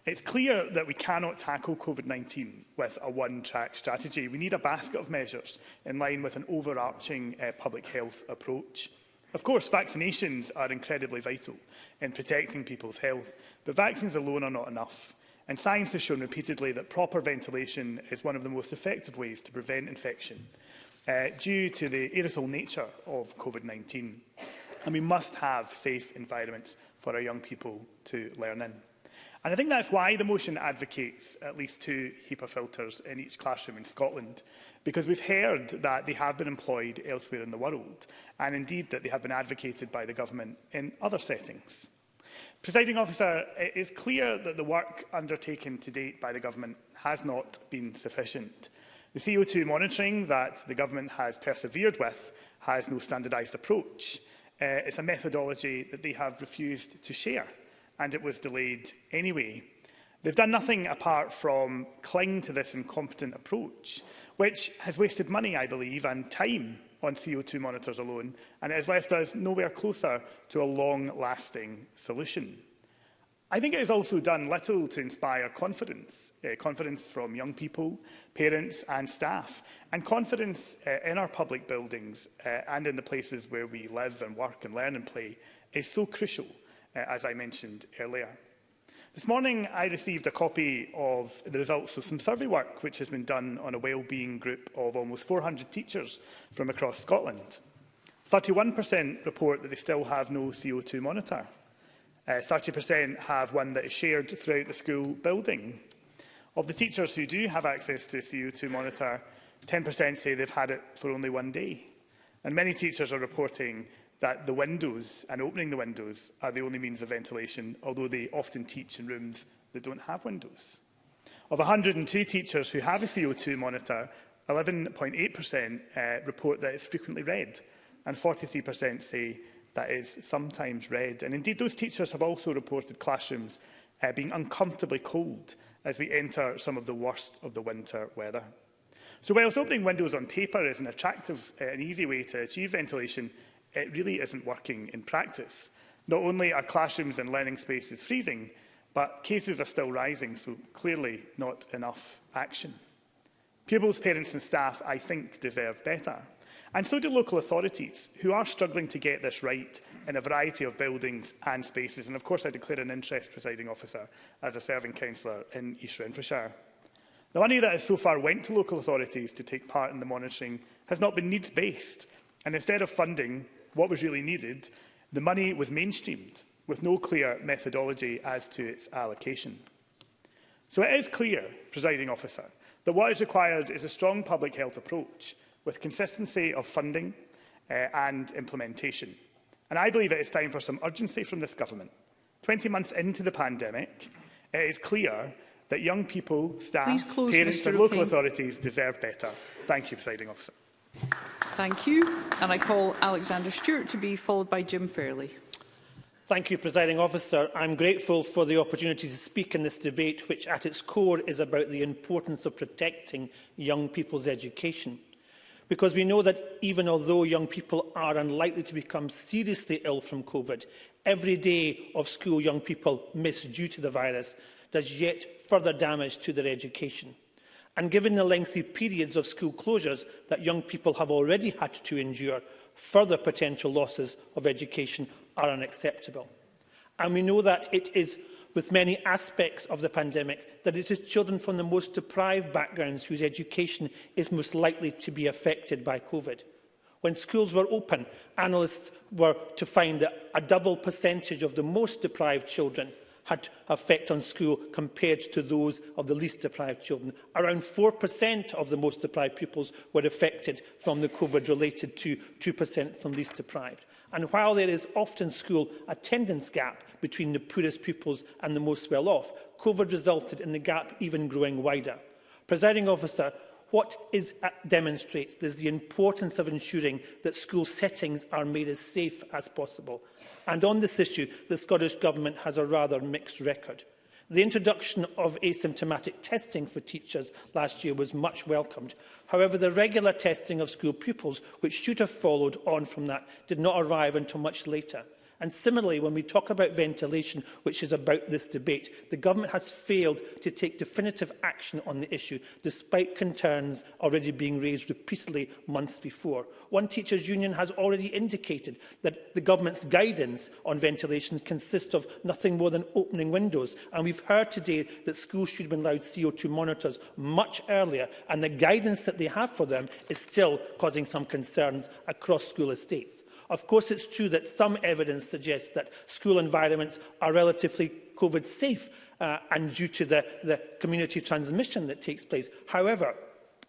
It's clear that we cannot tackle COVID-19 with a one-track strategy. We need a basket of measures in line with an overarching uh, public health approach. Of course, vaccinations are incredibly vital in protecting people's health, but vaccines alone are not enough. And science has shown repeatedly that proper ventilation is one of the most effective ways to prevent infection uh, due to the aerosol nature of COVID-19. And we must have safe environments for our young people to learn in. And I think that's why the motion advocates at least two HEPA filters in each classroom in Scotland, because we've heard that they have been employed elsewhere in the world, and indeed that they have been advocated by the government in other settings. Presiding officer, it is clear that the work undertaken to date by the government has not been sufficient. The CO2 monitoring that the government has persevered with has no standardised approach. Uh, it's a methodology that they have refused to share and it was delayed anyway. They've done nothing apart from cling to this incompetent approach, which has wasted money, I believe, and time on CO2 monitors alone, and it has left us nowhere closer to a long-lasting solution. I think it has also done little to inspire confidence, uh, confidence from young people, parents and staff, and confidence uh, in our public buildings uh, and in the places where we live and work and learn and play is so crucial uh, as I mentioned earlier. This morning I received a copy of the results of some survey work which has been done on a wellbeing group of almost 400 teachers from across Scotland. 31% report that they still have no CO2 monitor. 30% uh, have one that is shared throughout the school building. Of the teachers who do have access to a CO2 monitor, 10% say they've had it for only one day. And many teachers are reporting that the windows and opening the windows are the only means of ventilation, although they often teach in rooms that don't have windows. Of 102 teachers who have a CO2 monitor, 11.8% uh, report that it's frequently read, and 43% say that is sometimes read. And indeed, those teachers have also reported classrooms uh, being uncomfortably cold as we enter some of the worst of the winter weather. So whilst opening windows on paper is an attractive uh, and easy way to achieve ventilation, it really isn't working in practice. Not only are classrooms and learning spaces freezing, but cases are still rising, so clearly not enough action. Pupils, parents and staff, I think, deserve better. And so do local authorities, who are struggling to get this right in a variety of buildings and spaces. And of course, I declare an interest, presiding officer, as a serving councillor in East Renfrewshire. The money that has so far went to local authorities to take part in the monitoring has not been needs-based, and instead of funding what was really needed, the money was mainstreamed, with no clear methodology as to its allocation. So it is clear, presiding officer, that what is required is a strong public health approach with consistency of funding uh, and implementation. And I believe it is time for some urgency from this government. 20 months into the pandemic, it is clear that young people, staff, parents and local authorities deserve better. Thank you, presiding officer. Thank you. And I call Alexander Stewart to be followed by Jim Fairley. Thank you, Presiding Officer. I'm grateful for the opportunity to speak in this debate, which at its core is about the importance of protecting young people's education. Because we know that even although young people are unlikely to become seriously ill from COVID, every day of school young people miss due to the virus does yet further damage to their education. And given the lengthy periods of school closures that young people have already had to endure, further potential losses of education are unacceptable. And we know that it is with many aspects of the pandemic that it is children from the most deprived backgrounds whose education is most likely to be affected by COVID. When schools were open, analysts were to find that a double percentage of the most deprived children had effect on school compared to those of the least deprived children. Around 4% of the most deprived pupils were affected from the COVID related to 2% from least deprived. And while there is often school attendance gap between the poorest pupils and the most well-off, COVID resulted in the gap even growing wider. Presiding officer, what is uh, demonstrates is the importance of ensuring that school settings are made as safe as possible. And on this issue, the Scottish Government has a rather mixed record. The introduction of asymptomatic testing for teachers last year was much welcomed. However, the regular testing of school pupils, which should have followed on from that, did not arrive until much later. And similarly, when we talk about ventilation, which is about this debate, the government has failed to take definitive action on the issue, despite concerns already being raised repeatedly months before. One teachers' union has already indicated that the government's guidance on ventilation consists of nothing more than opening windows. And we've heard today that schools should have been allowed CO2 monitors much earlier, and the guidance that they have for them is still causing some concerns across school estates. Of course, it's true that some evidence suggests that school environments are relatively COVID safe uh, and due to the, the community transmission that takes place. However,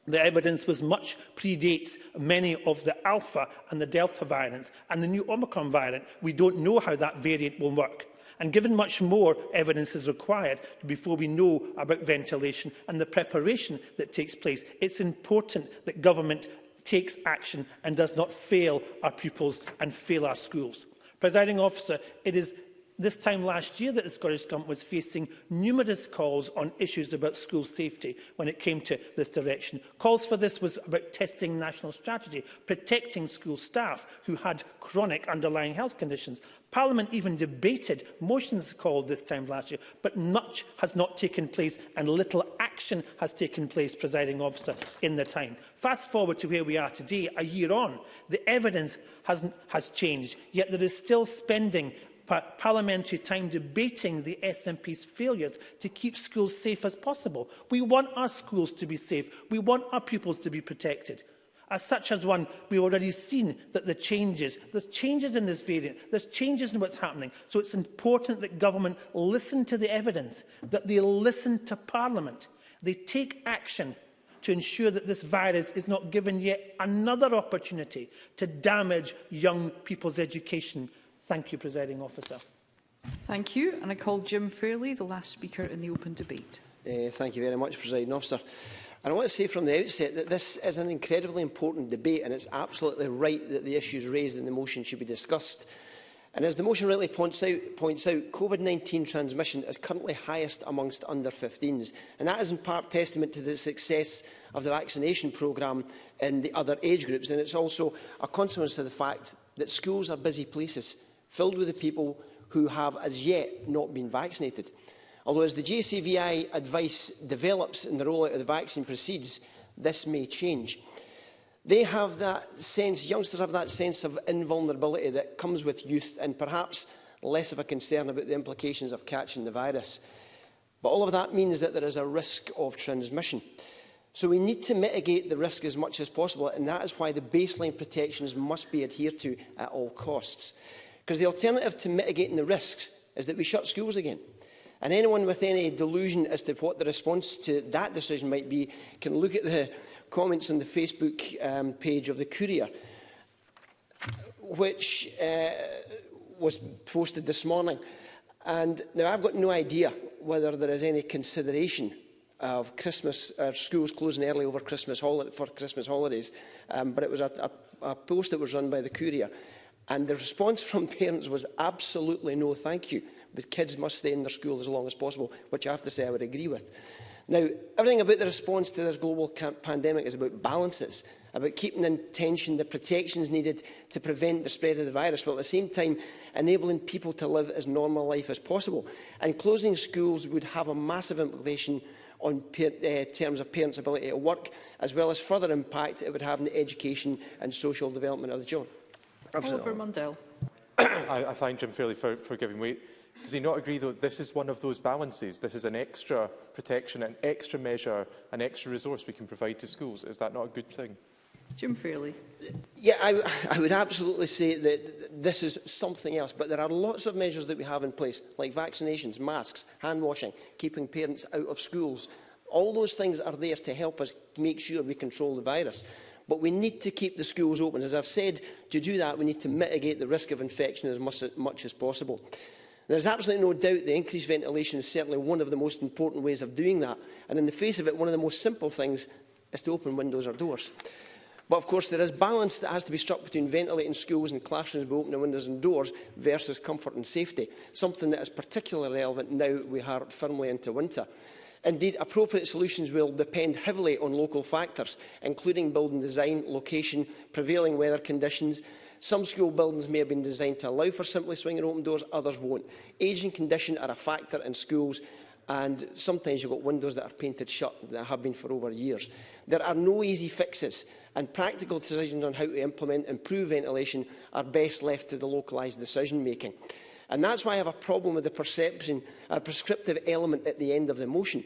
The evidence was much predates many of the Alpha and the Delta variants and the new Omicron variant. We don't know how that variant will work. And given much more evidence is required before we know about ventilation and the preparation that takes place, it's important that government takes action and does not fail our pupils and fail our schools. Presiding officer, it is this time last year that the Scottish Government was facing numerous calls on issues about school safety when it came to this direction. Calls for this was about testing national strategy, protecting school staff who had chronic underlying health conditions. Parliament even debated motions called this time last year, but much has not taken place and little action has taken place, presiding officer, in the time. Fast forward to where we are today, a year on, the evidence has, has changed, yet there is still spending parliamentary time debating the SNP's failures to keep schools safe as possible. We want our schools to be safe. We want our pupils to be protected. As such as one, we've already seen that the changes, there's changes in this variant, there's changes in what's happening. So it's important that government listen to the evidence, that they listen to Parliament. They take action to ensure that this virus is not given yet another opportunity to damage young people's education Thank you, Presiding Officer. Thank you. And I call Jim Fairley, the last speaker in the open debate. Uh, thank you very much, Presiding Officer. And I want to say from the outset that this is an incredibly important debate and it's absolutely right that the issues raised in the motion should be discussed. And as the motion rightly points out, points out COVID-19 transmission is currently highest amongst under-15s. And that is in part testament to the success of the vaccination programme in the other age groups. And it's also a consequence of the fact that schools are busy places filled with the people who have as yet not been vaccinated. Although as the JCVI advice develops and the rollout of the vaccine proceeds, this may change. They have that sense, youngsters have that sense of invulnerability that comes with youth and perhaps less of a concern about the implications of catching the virus. But all of that means that there is a risk of transmission. So we need to mitigate the risk as much as possible, and that is why the baseline protections must be adhered to at all costs. Because the alternative to mitigating the risks is that we shut schools again. And anyone with any delusion as to what the response to that decision might be can look at the comments on the Facebook um, page of the Courier, which uh, was posted this morning. And now I've got no idea whether there is any consideration of Christmas, uh, schools closing early over Christmas for Christmas holidays, um, but it was a, a, a post that was run by the Courier And the response from parents was absolutely no thank you. But kids must stay in their school as long as possible, which I have to say I would agree with. Now, everything about the response to this global pandemic is about balances, about keeping in tension the protections needed to prevent the spread of the virus, while at the same time enabling people to live as normal life as possible. And closing schools would have a massive implication on uh, terms of parents' ability to work, as well as further impact it would have on the education and social development of the children. Oliver Mundell. I, I thank Jim Fairley for, for giving way. Does he not agree, though, this is one of those balances? This is an extra protection, an extra measure, an extra resource we can provide to schools. Is that not a good thing? Jim Fairley. Yeah, I, I would absolutely say that this is something else, but there are lots of measures that we have in place, like vaccinations, masks, hand washing, keeping parents out of schools. All those things are there to help us make sure we control the virus. But we need to keep the schools open. As I've said, to do that, we need to mitigate the risk of infection as much, much as possible. There's absolutely no doubt that increased ventilation is certainly one of the most important ways of doing that. And in the face of it, one of the most simple things is to open windows or doors. But of course, there is balance that has to be struck between ventilating schools and classrooms by opening windows and doors versus comfort and safety, something that is particularly relevant now we are firmly into winter. Indeed, appropriate solutions will depend heavily on local factors, including building design, location, prevailing weather conditions, Some school buildings may have been designed to allow for simply swinging open doors, others won't. Age and condition are a factor in schools and sometimes you've got windows that are painted shut that have been for over years. There are no easy fixes and practical decisions on how to implement improved ventilation are best left to the localised decision making. And that's why I have a problem with the perception, a prescriptive element at the end of the motion.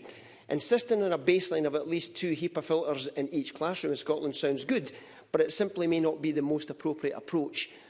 Insisting on a baseline of at least two HEPA filters in each classroom in Scotland sounds good, but it simply may not be the most appropriate approach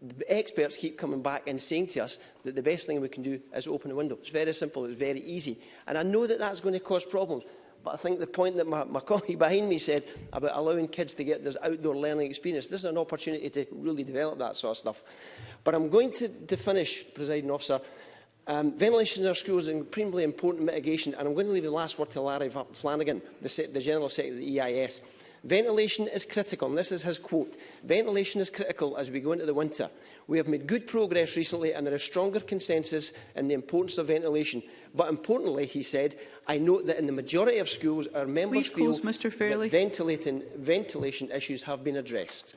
the experts keep coming back and saying to us that the best thing we can do is open a window. It's very simple, it's very easy. And I know that that's going to cause problems. But I think the point that my, my colleague behind me said about allowing kids to get this outdoor learning experience, this is an opportunity to really develop that sort of stuff. But I'm going to, to finish, Presiding Officer, Um, ventilation in our schools is an important mitigation, and I'm going to leave the last word to Larry Flanagan, the, the General Secretary of the EIS. Ventilation is critical, and this is his quote. Ventilation is critical as we go into the winter. We have made good progress recently, and there is stronger consensus in the importance of ventilation. But importantly, he said, I note that in the majority of schools, our members Please feel close, that ventilation issues have been addressed.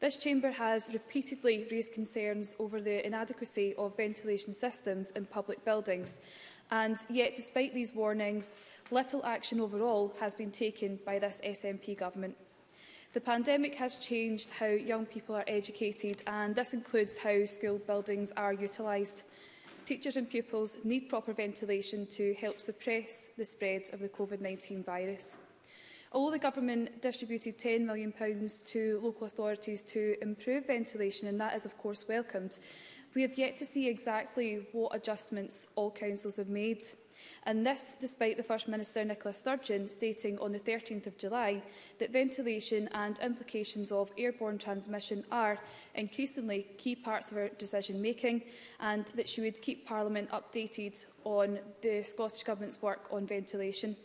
This chamber has repeatedly raised concerns over the inadequacy of ventilation systems in public buildings, and yet despite these warnings, little action overall has been taken by this SNP government. The pandemic has changed how young people are educated and this includes how school buildings are utilised. Teachers and pupils need proper ventilation to help suppress the spread of the COVID-19 virus. Although the government distributed £10 million to local authorities to improve ventilation, and that is of course welcomed, we have yet to see exactly what adjustments all councils have made. And this despite the First Minister Nicola Sturgeon stating on the 13th of July that ventilation and implications of airborne transmission are increasingly key parts of her decision making and that she would keep Parliament updated on the Scottish Government's work on ventilation.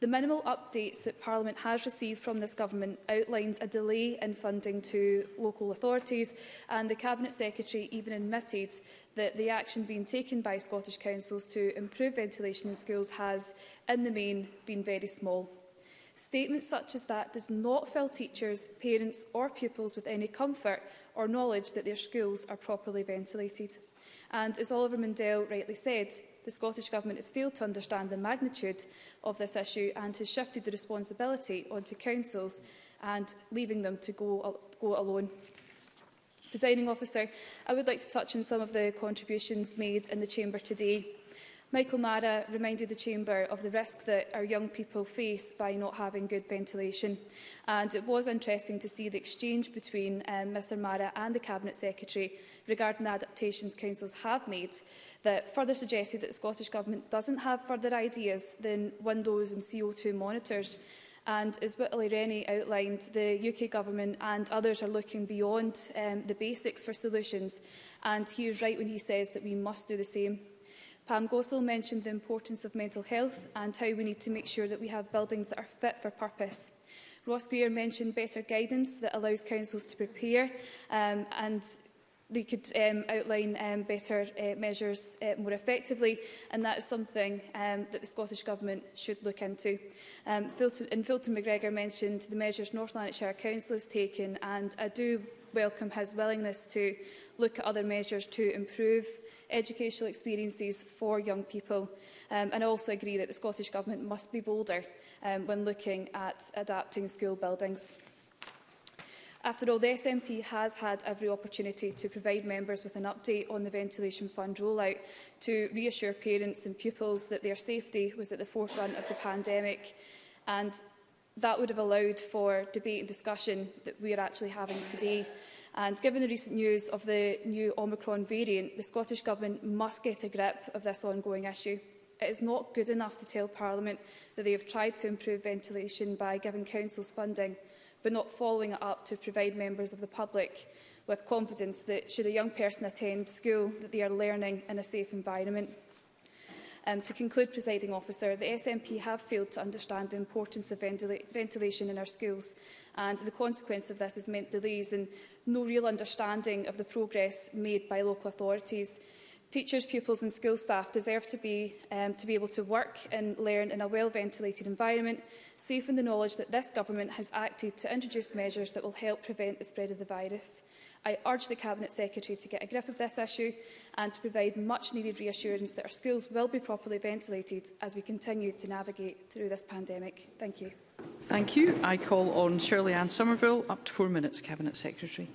The minimal updates that Parliament has received from this Government outlines a delay in funding to local authorities and the Cabinet Secretary even admitted that the action being taken by Scottish councils to improve ventilation in schools has, in the main, been very small. Statements such as that does not fill teachers, parents or pupils with any comfort or knowledge that their schools are properly ventilated. And as Oliver Mundell rightly said, the Scottish Government has failed to understand the magnitude of this issue and has shifted the responsibility onto councils and leaving them to go, go alone. Presiding officer, I would like to touch on some of the contributions made in the Chamber today Michael Mara reminded the Chamber of the risk that our young people face by not having good ventilation. And it was interesting to see the exchange between um, Mr Mara and the Cabinet Secretary regarding the adaptations councils have made that further suggested that the Scottish Government doesn't have further ideas than windows and CO2 monitors. And as Whitley Rennie outlined, the UK Government and others are looking beyond um, the basics for solutions. And he is right when he says that we must do the same. Pam Gosell mentioned the importance of mental health and how we need to make sure that we have buildings that are fit for purpose. Ross Greer mentioned better guidance that allows councils to prepare um, and they could um, outline um, better uh, measures uh, more effectively and that is something um, that the Scottish Government should look into. Um, Filton, and Filton McGregor mentioned the measures North Lanarkshire Council has taken and I do welcome his willingness to look at other measures to improve educational experiences for young people. Um, and I also agree that the Scottish Government must be bolder um, when looking at adapting school buildings. After all, the SNP has had every opportunity to provide members with an update on the Ventilation Fund rollout to reassure parents and pupils that their safety was at the forefront of the pandemic and that would have allowed for debate and discussion that we are actually having today And given the recent news of the new Omicron variant, the Scottish Government must get a grip of this ongoing issue. It is not good enough to tell Parliament that they have tried to improve ventilation by giving councils funding, but not following it up to provide members of the public with confidence that should a young person attend school that they are learning in a safe environment. Um, to conclude, presiding officer, the SNP have failed to understand the importance of ventilation in our schools and the consequence of this has meant delays in no real understanding of the progress made by local authorities. Teachers, pupils and school staff deserve to be, um, to be able to work and learn in a well-ventilated environment, safe in the knowledge that this government has acted to introduce measures that will help prevent the spread of the virus. I urge the Cabinet Secretary to get a grip of this issue and to provide much needed reassurance that our schools will be properly ventilated as we continue to navigate through this pandemic. Thank you. Thank you. I call on Shirley Ann Somerville. Up to four minutes, Cabinet Secretary.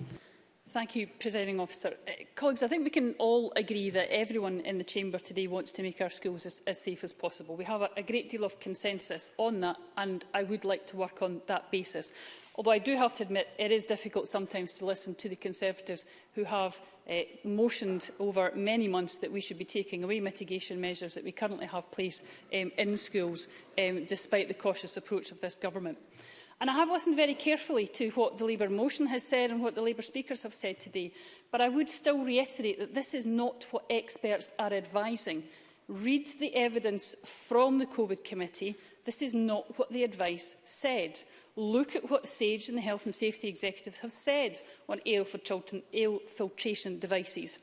Thank you, Presiding Officer. Uh, colleagues, I think we can all agree that everyone in the Chamber today wants to make our schools as, as safe as possible. We have a, a great deal of consensus on that, and I would like to work on that basis although I do have to admit it is difficult sometimes to listen to the Conservatives who have uh, motioned over many months that we should be taking away mitigation measures that we currently have place um, in schools, um, despite the cautious approach of this government. And I have listened very carefully to what the Labour motion has said and what the Labour speakers have said today, but I would still reiterate that this is not what experts are advising. Read the evidence from the COVID committee. This is not what the advice said look at what SAGE and the Health and Safety Executives have said on ale, children, ale filtration devices,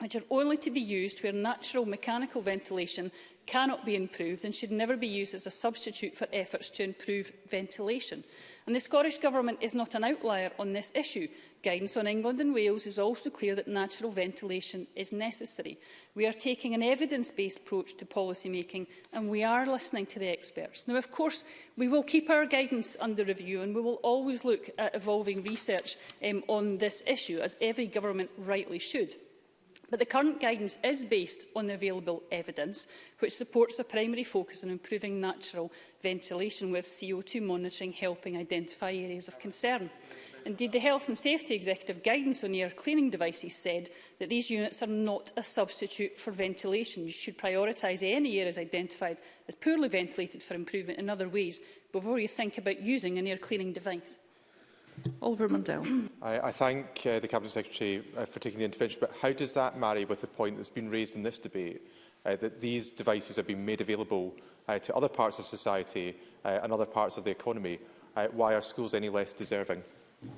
which are only to be used where natural mechanical ventilation cannot be improved and should never be used as a substitute for efforts to improve ventilation. And the Scottish Government is not an outlier on this issue, guidance on England and Wales is also clear that natural ventilation is necessary. We are taking an evidence-based approach to policy making and we are listening to the experts. Now, of course, we will keep our guidance under review and we will always look at evolving research um, on this issue, as every government rightly should. But the current guidance is based on the available evidence, which supports a primary focus on improving natural ventilation, with CO2 monitoring helping identify areas of concern. Indeed, the Health and Safety Executive guidance on air cleaning devices said that these units are not a substitute for ventilation. You should prioritise any areas identified as poorly ventilated for improvement in other ways before you think about using an air cleaning device. Oliver Mundell. I, I thank uh, the Cabinet Secretary uh, for taking the intervention, but how does that marry with the point that's been raised in this debate, uh, that these devices have been made available uh, to other parts of society uh, and other parts of the economy? Uh, why are schools any less deserving?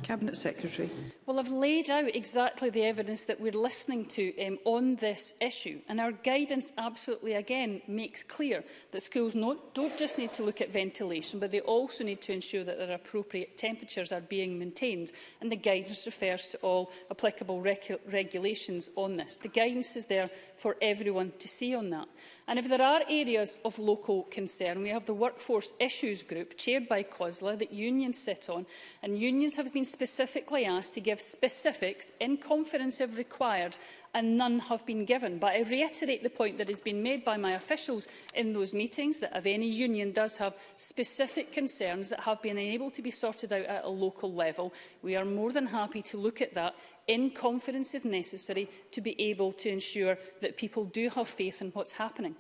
Cabinet Secretary. Well, I've laid out exactly the evidence that we're listening to um, on this issue, and our guidance absolutely, again, makes clear that schools not, don't just need to look at ventilation, but they also need to ensure that their appropriate temperatures are being maintained, and the guidance refers to all applicable regu regulations on this. The guidance is there for everyone to see on that. And if there are areas of local concern, we have the workforce issues group chaired by COSLA that unions sit on, and unions have been specifically asked to give specifics in conference if required and none have been given. But I reiterate the point that has been made by my officials in those meetings that if any union does have specific concerns that have been unable to be sorted out at a local level, we are more than happy to look at that in confidence if necessary to be able to ensure that people do have faith in what's happening.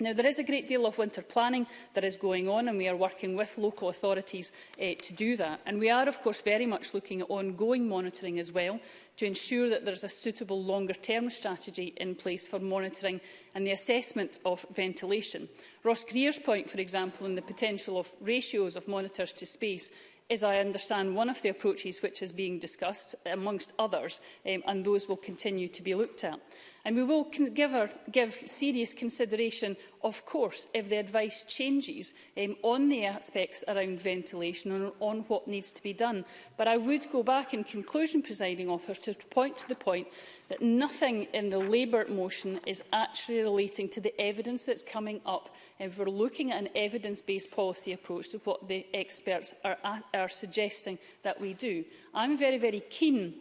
Now, there is a great deal of winter planning that is going on, and we are working with local authorities eh, to do that. And we are, of course, very much looking at ongoing monitoring as well to ensure that there's a suitable longer-term strategy in place for monitoring and the assessment of ventilation. Ross Greer's point, for example, on the potential of ratios of monitors to space is, I understand, one of the approaches which is being discussed, amongst others, um, and those will continue to be looked at. And we will give, our, give serious consideration, of course, if the advice changes um, on the aspects around ventilation and on what needs to be done. But I would go back in conclusion, presiding officer, to point to the point that nothing in the Labour motion is actually relating to the evidence that's coming up if we're looking at an evidence-based policy approach to what the experts are, are suggesting that we do. I'm very, very keen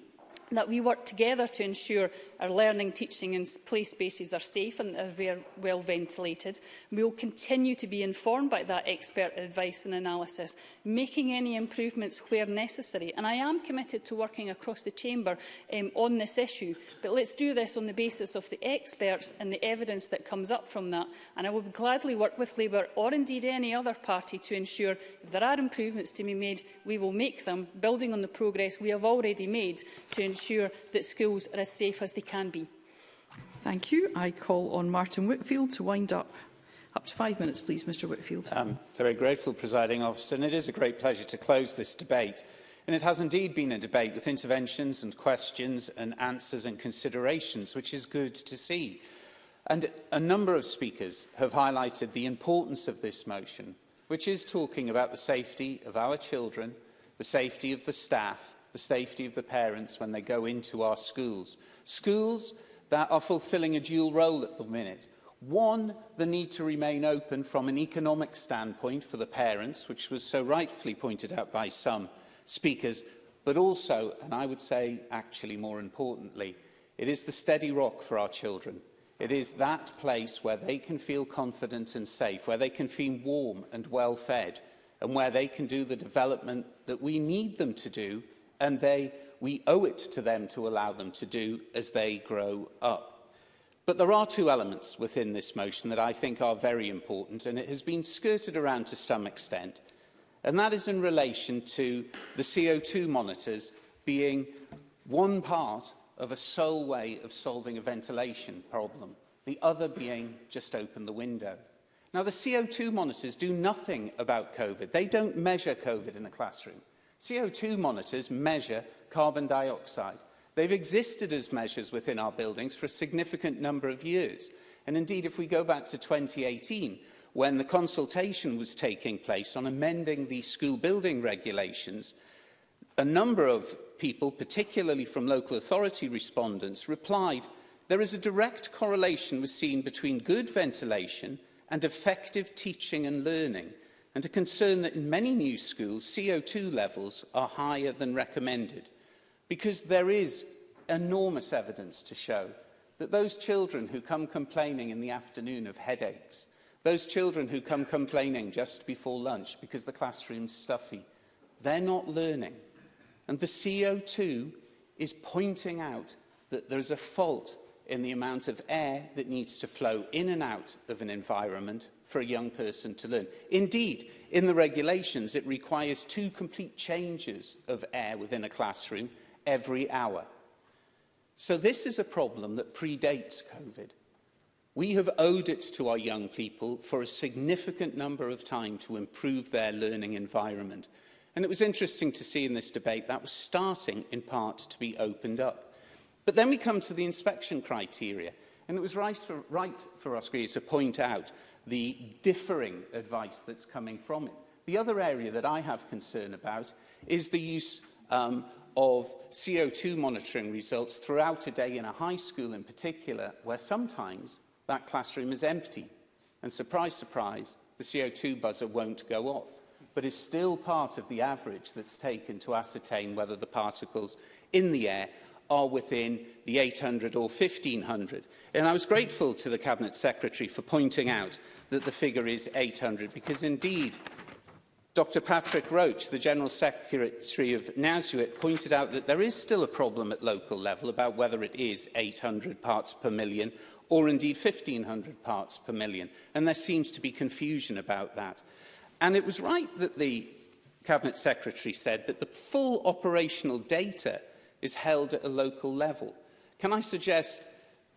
that we work together to ensure Our learning, teaching and play spaces are safe and are well ventilated. We will continue to be informed by that expert advice and analysis, making any improvements where necessary. And I am committed to working across the Chamber um, on this issue, but let's do this on the basis of the experts and the evidence that comes up from that. And I will gladly work with Labour or indeed any other party to ensure if there are improvements to be made, we will make them, building on the progress we have already made to ensure that schools are as safe as they can be. Thank you. I call on Martin Whitfield to wind up. Up to five minutes, please, Mr Whitfield. I'm very grateful, presiding officer, and it is a great pleasure to close this debate. And it has indeed been a debate with interventions and questions and answers and considerations, which is good to see. And a number of speakers have highlighted the importance of this motion, which is talking about the safety of our children, the safety of the staff, the safety of the parents when they go into our schools. Schools that are fulfilling a dual role at the minute. One, the need to remain open from an economic standpoint for the parents, which was so rightfully pointed out by some speakers, but also, and I would say actually more importantly, it is the steady rock for our children. It is that place where they can feel confident and safe, where they can feel warm and well fed, and where they can do the development that we need them to do, and they we owe it to them to allow them to do as they grow up. But there are two elements within this motion that I think are very important, and it has been skirted around to some extent, and that is in relation to the CO2 monitors being one part of a sole way of solving a ventilation problem, the other being just open the window. Now, the CO2 monitors do nothing about COVID. They don't measure COVID in a classroom. CO2 monitors measure carbon dioxide. They've existed as measures within our buildings for a significant number of years. And indeed, if we go back to 2018, when the consultation was taking place on amending the school building regulations, a number of people, particularly from local authority respondents, replied, there is a direct correlation was seen between good ventilation and effective teaching and learning and a concern that in many new schools CO2 levels are higher than recommended because there is enormous evidence to show that those children who come complaining in the afternoon of headaches, those children who come complaining just before lunch because the classroom's stuffy, they're not learning. And the CO2 is pointing out that there's a fault in the amount of air that needs to flow in and out of an environment for a young person to learn. Indeed, in the regulations, it requires two complete changes of air within a classroom every hour. So this is a problem that predates COVID. We have owed it to our young people for a significant number of time to improve their learning environment. And it was interesting to see in this debate that was starting in part to be opened up. But then we come to the inspection criteria. And it was right for, right for Oscar to point out the differing advice that's coming from it. The other area that I have concern about is the use um, of CO2 monitoring results throughout a day in a high school in particular, where sometimes that classroom is empty. And surprise, surprise, the CO2 buzzer won't go off, but is still part of the average that's taken to ascertain whether the particles in the air are within the 800 or 1500. And I was grateful to the Cabinet Secretary for pointing out that the figure is 800 because indeed Dr Patrick Roach, the General Secretary of NASUIT, pointed out that there is still a problem at local level about whether it is 800 parts per million or indeed 1,500 parts per million, and there seems to be confusion about that. And it was right that the Cabinet Secretary said that the full operational data is held at a local level. Can I suggest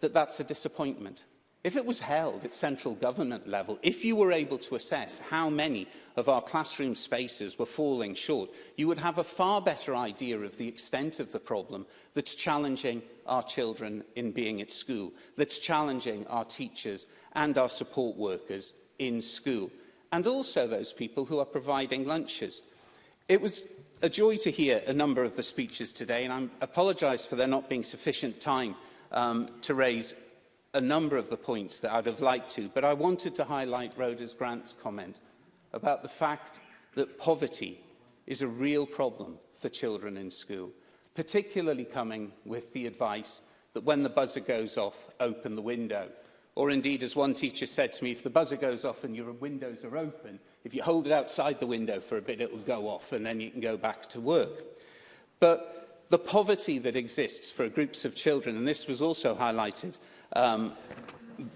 that that's a disappointment? If it was held at central government level, if you were able to assess how many of our classroom spaces were falling short, you would have a far better idea of the extent of the problem that's challenging our children in being at school, that's challenging our teachers and our support workers in school, and also those people who are providing lunches. It was a joy to hear a number of the speeches today, and I apologise for there not being sufficient time um, to raise a number of the points that I'd have liked to, but I wanted to highlight Rhoda's Grant's comment about the fact that poverty is a real problem for children in school, particularly coming with the advice that when the buzzer goes off, open the window. Or indeed, as one teacher said to me, if the buzzer goes off and your windows are open, If you hold it outside the window for a bit, it will go off and then you can go back to work. But the poverty that exists for groups of children, and this was also highlighted um,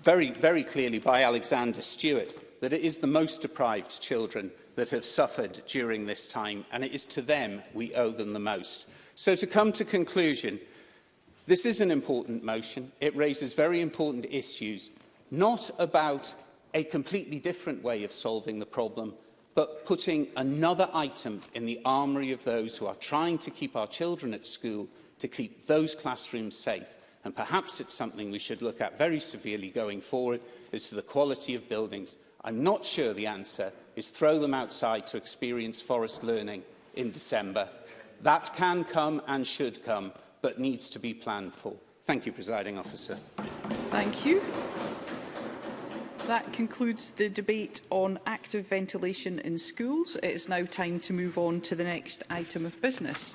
very, very clearly by Alexander Stewart, that it is the most deprived children that have suffered during this time, and it is to them we owe them the most. So to come to conclusion, this is an important motion. It raises very important issues, not about a completely different way of solving the problem, but putting another item in the armoury of those who are trying to keep our children at school to keep those classrooms safe. And perhaps it's something we should look at very severely going forward as to the quality of buildings. I'm not sure the answer is throw them outside to experience forest learning in December. That can come and should come, but needs to be planned for. Thank you, Presiding Officer. Thank you. That concludes the debate on active ventilation in schools. It is now time to move on to the next item of business.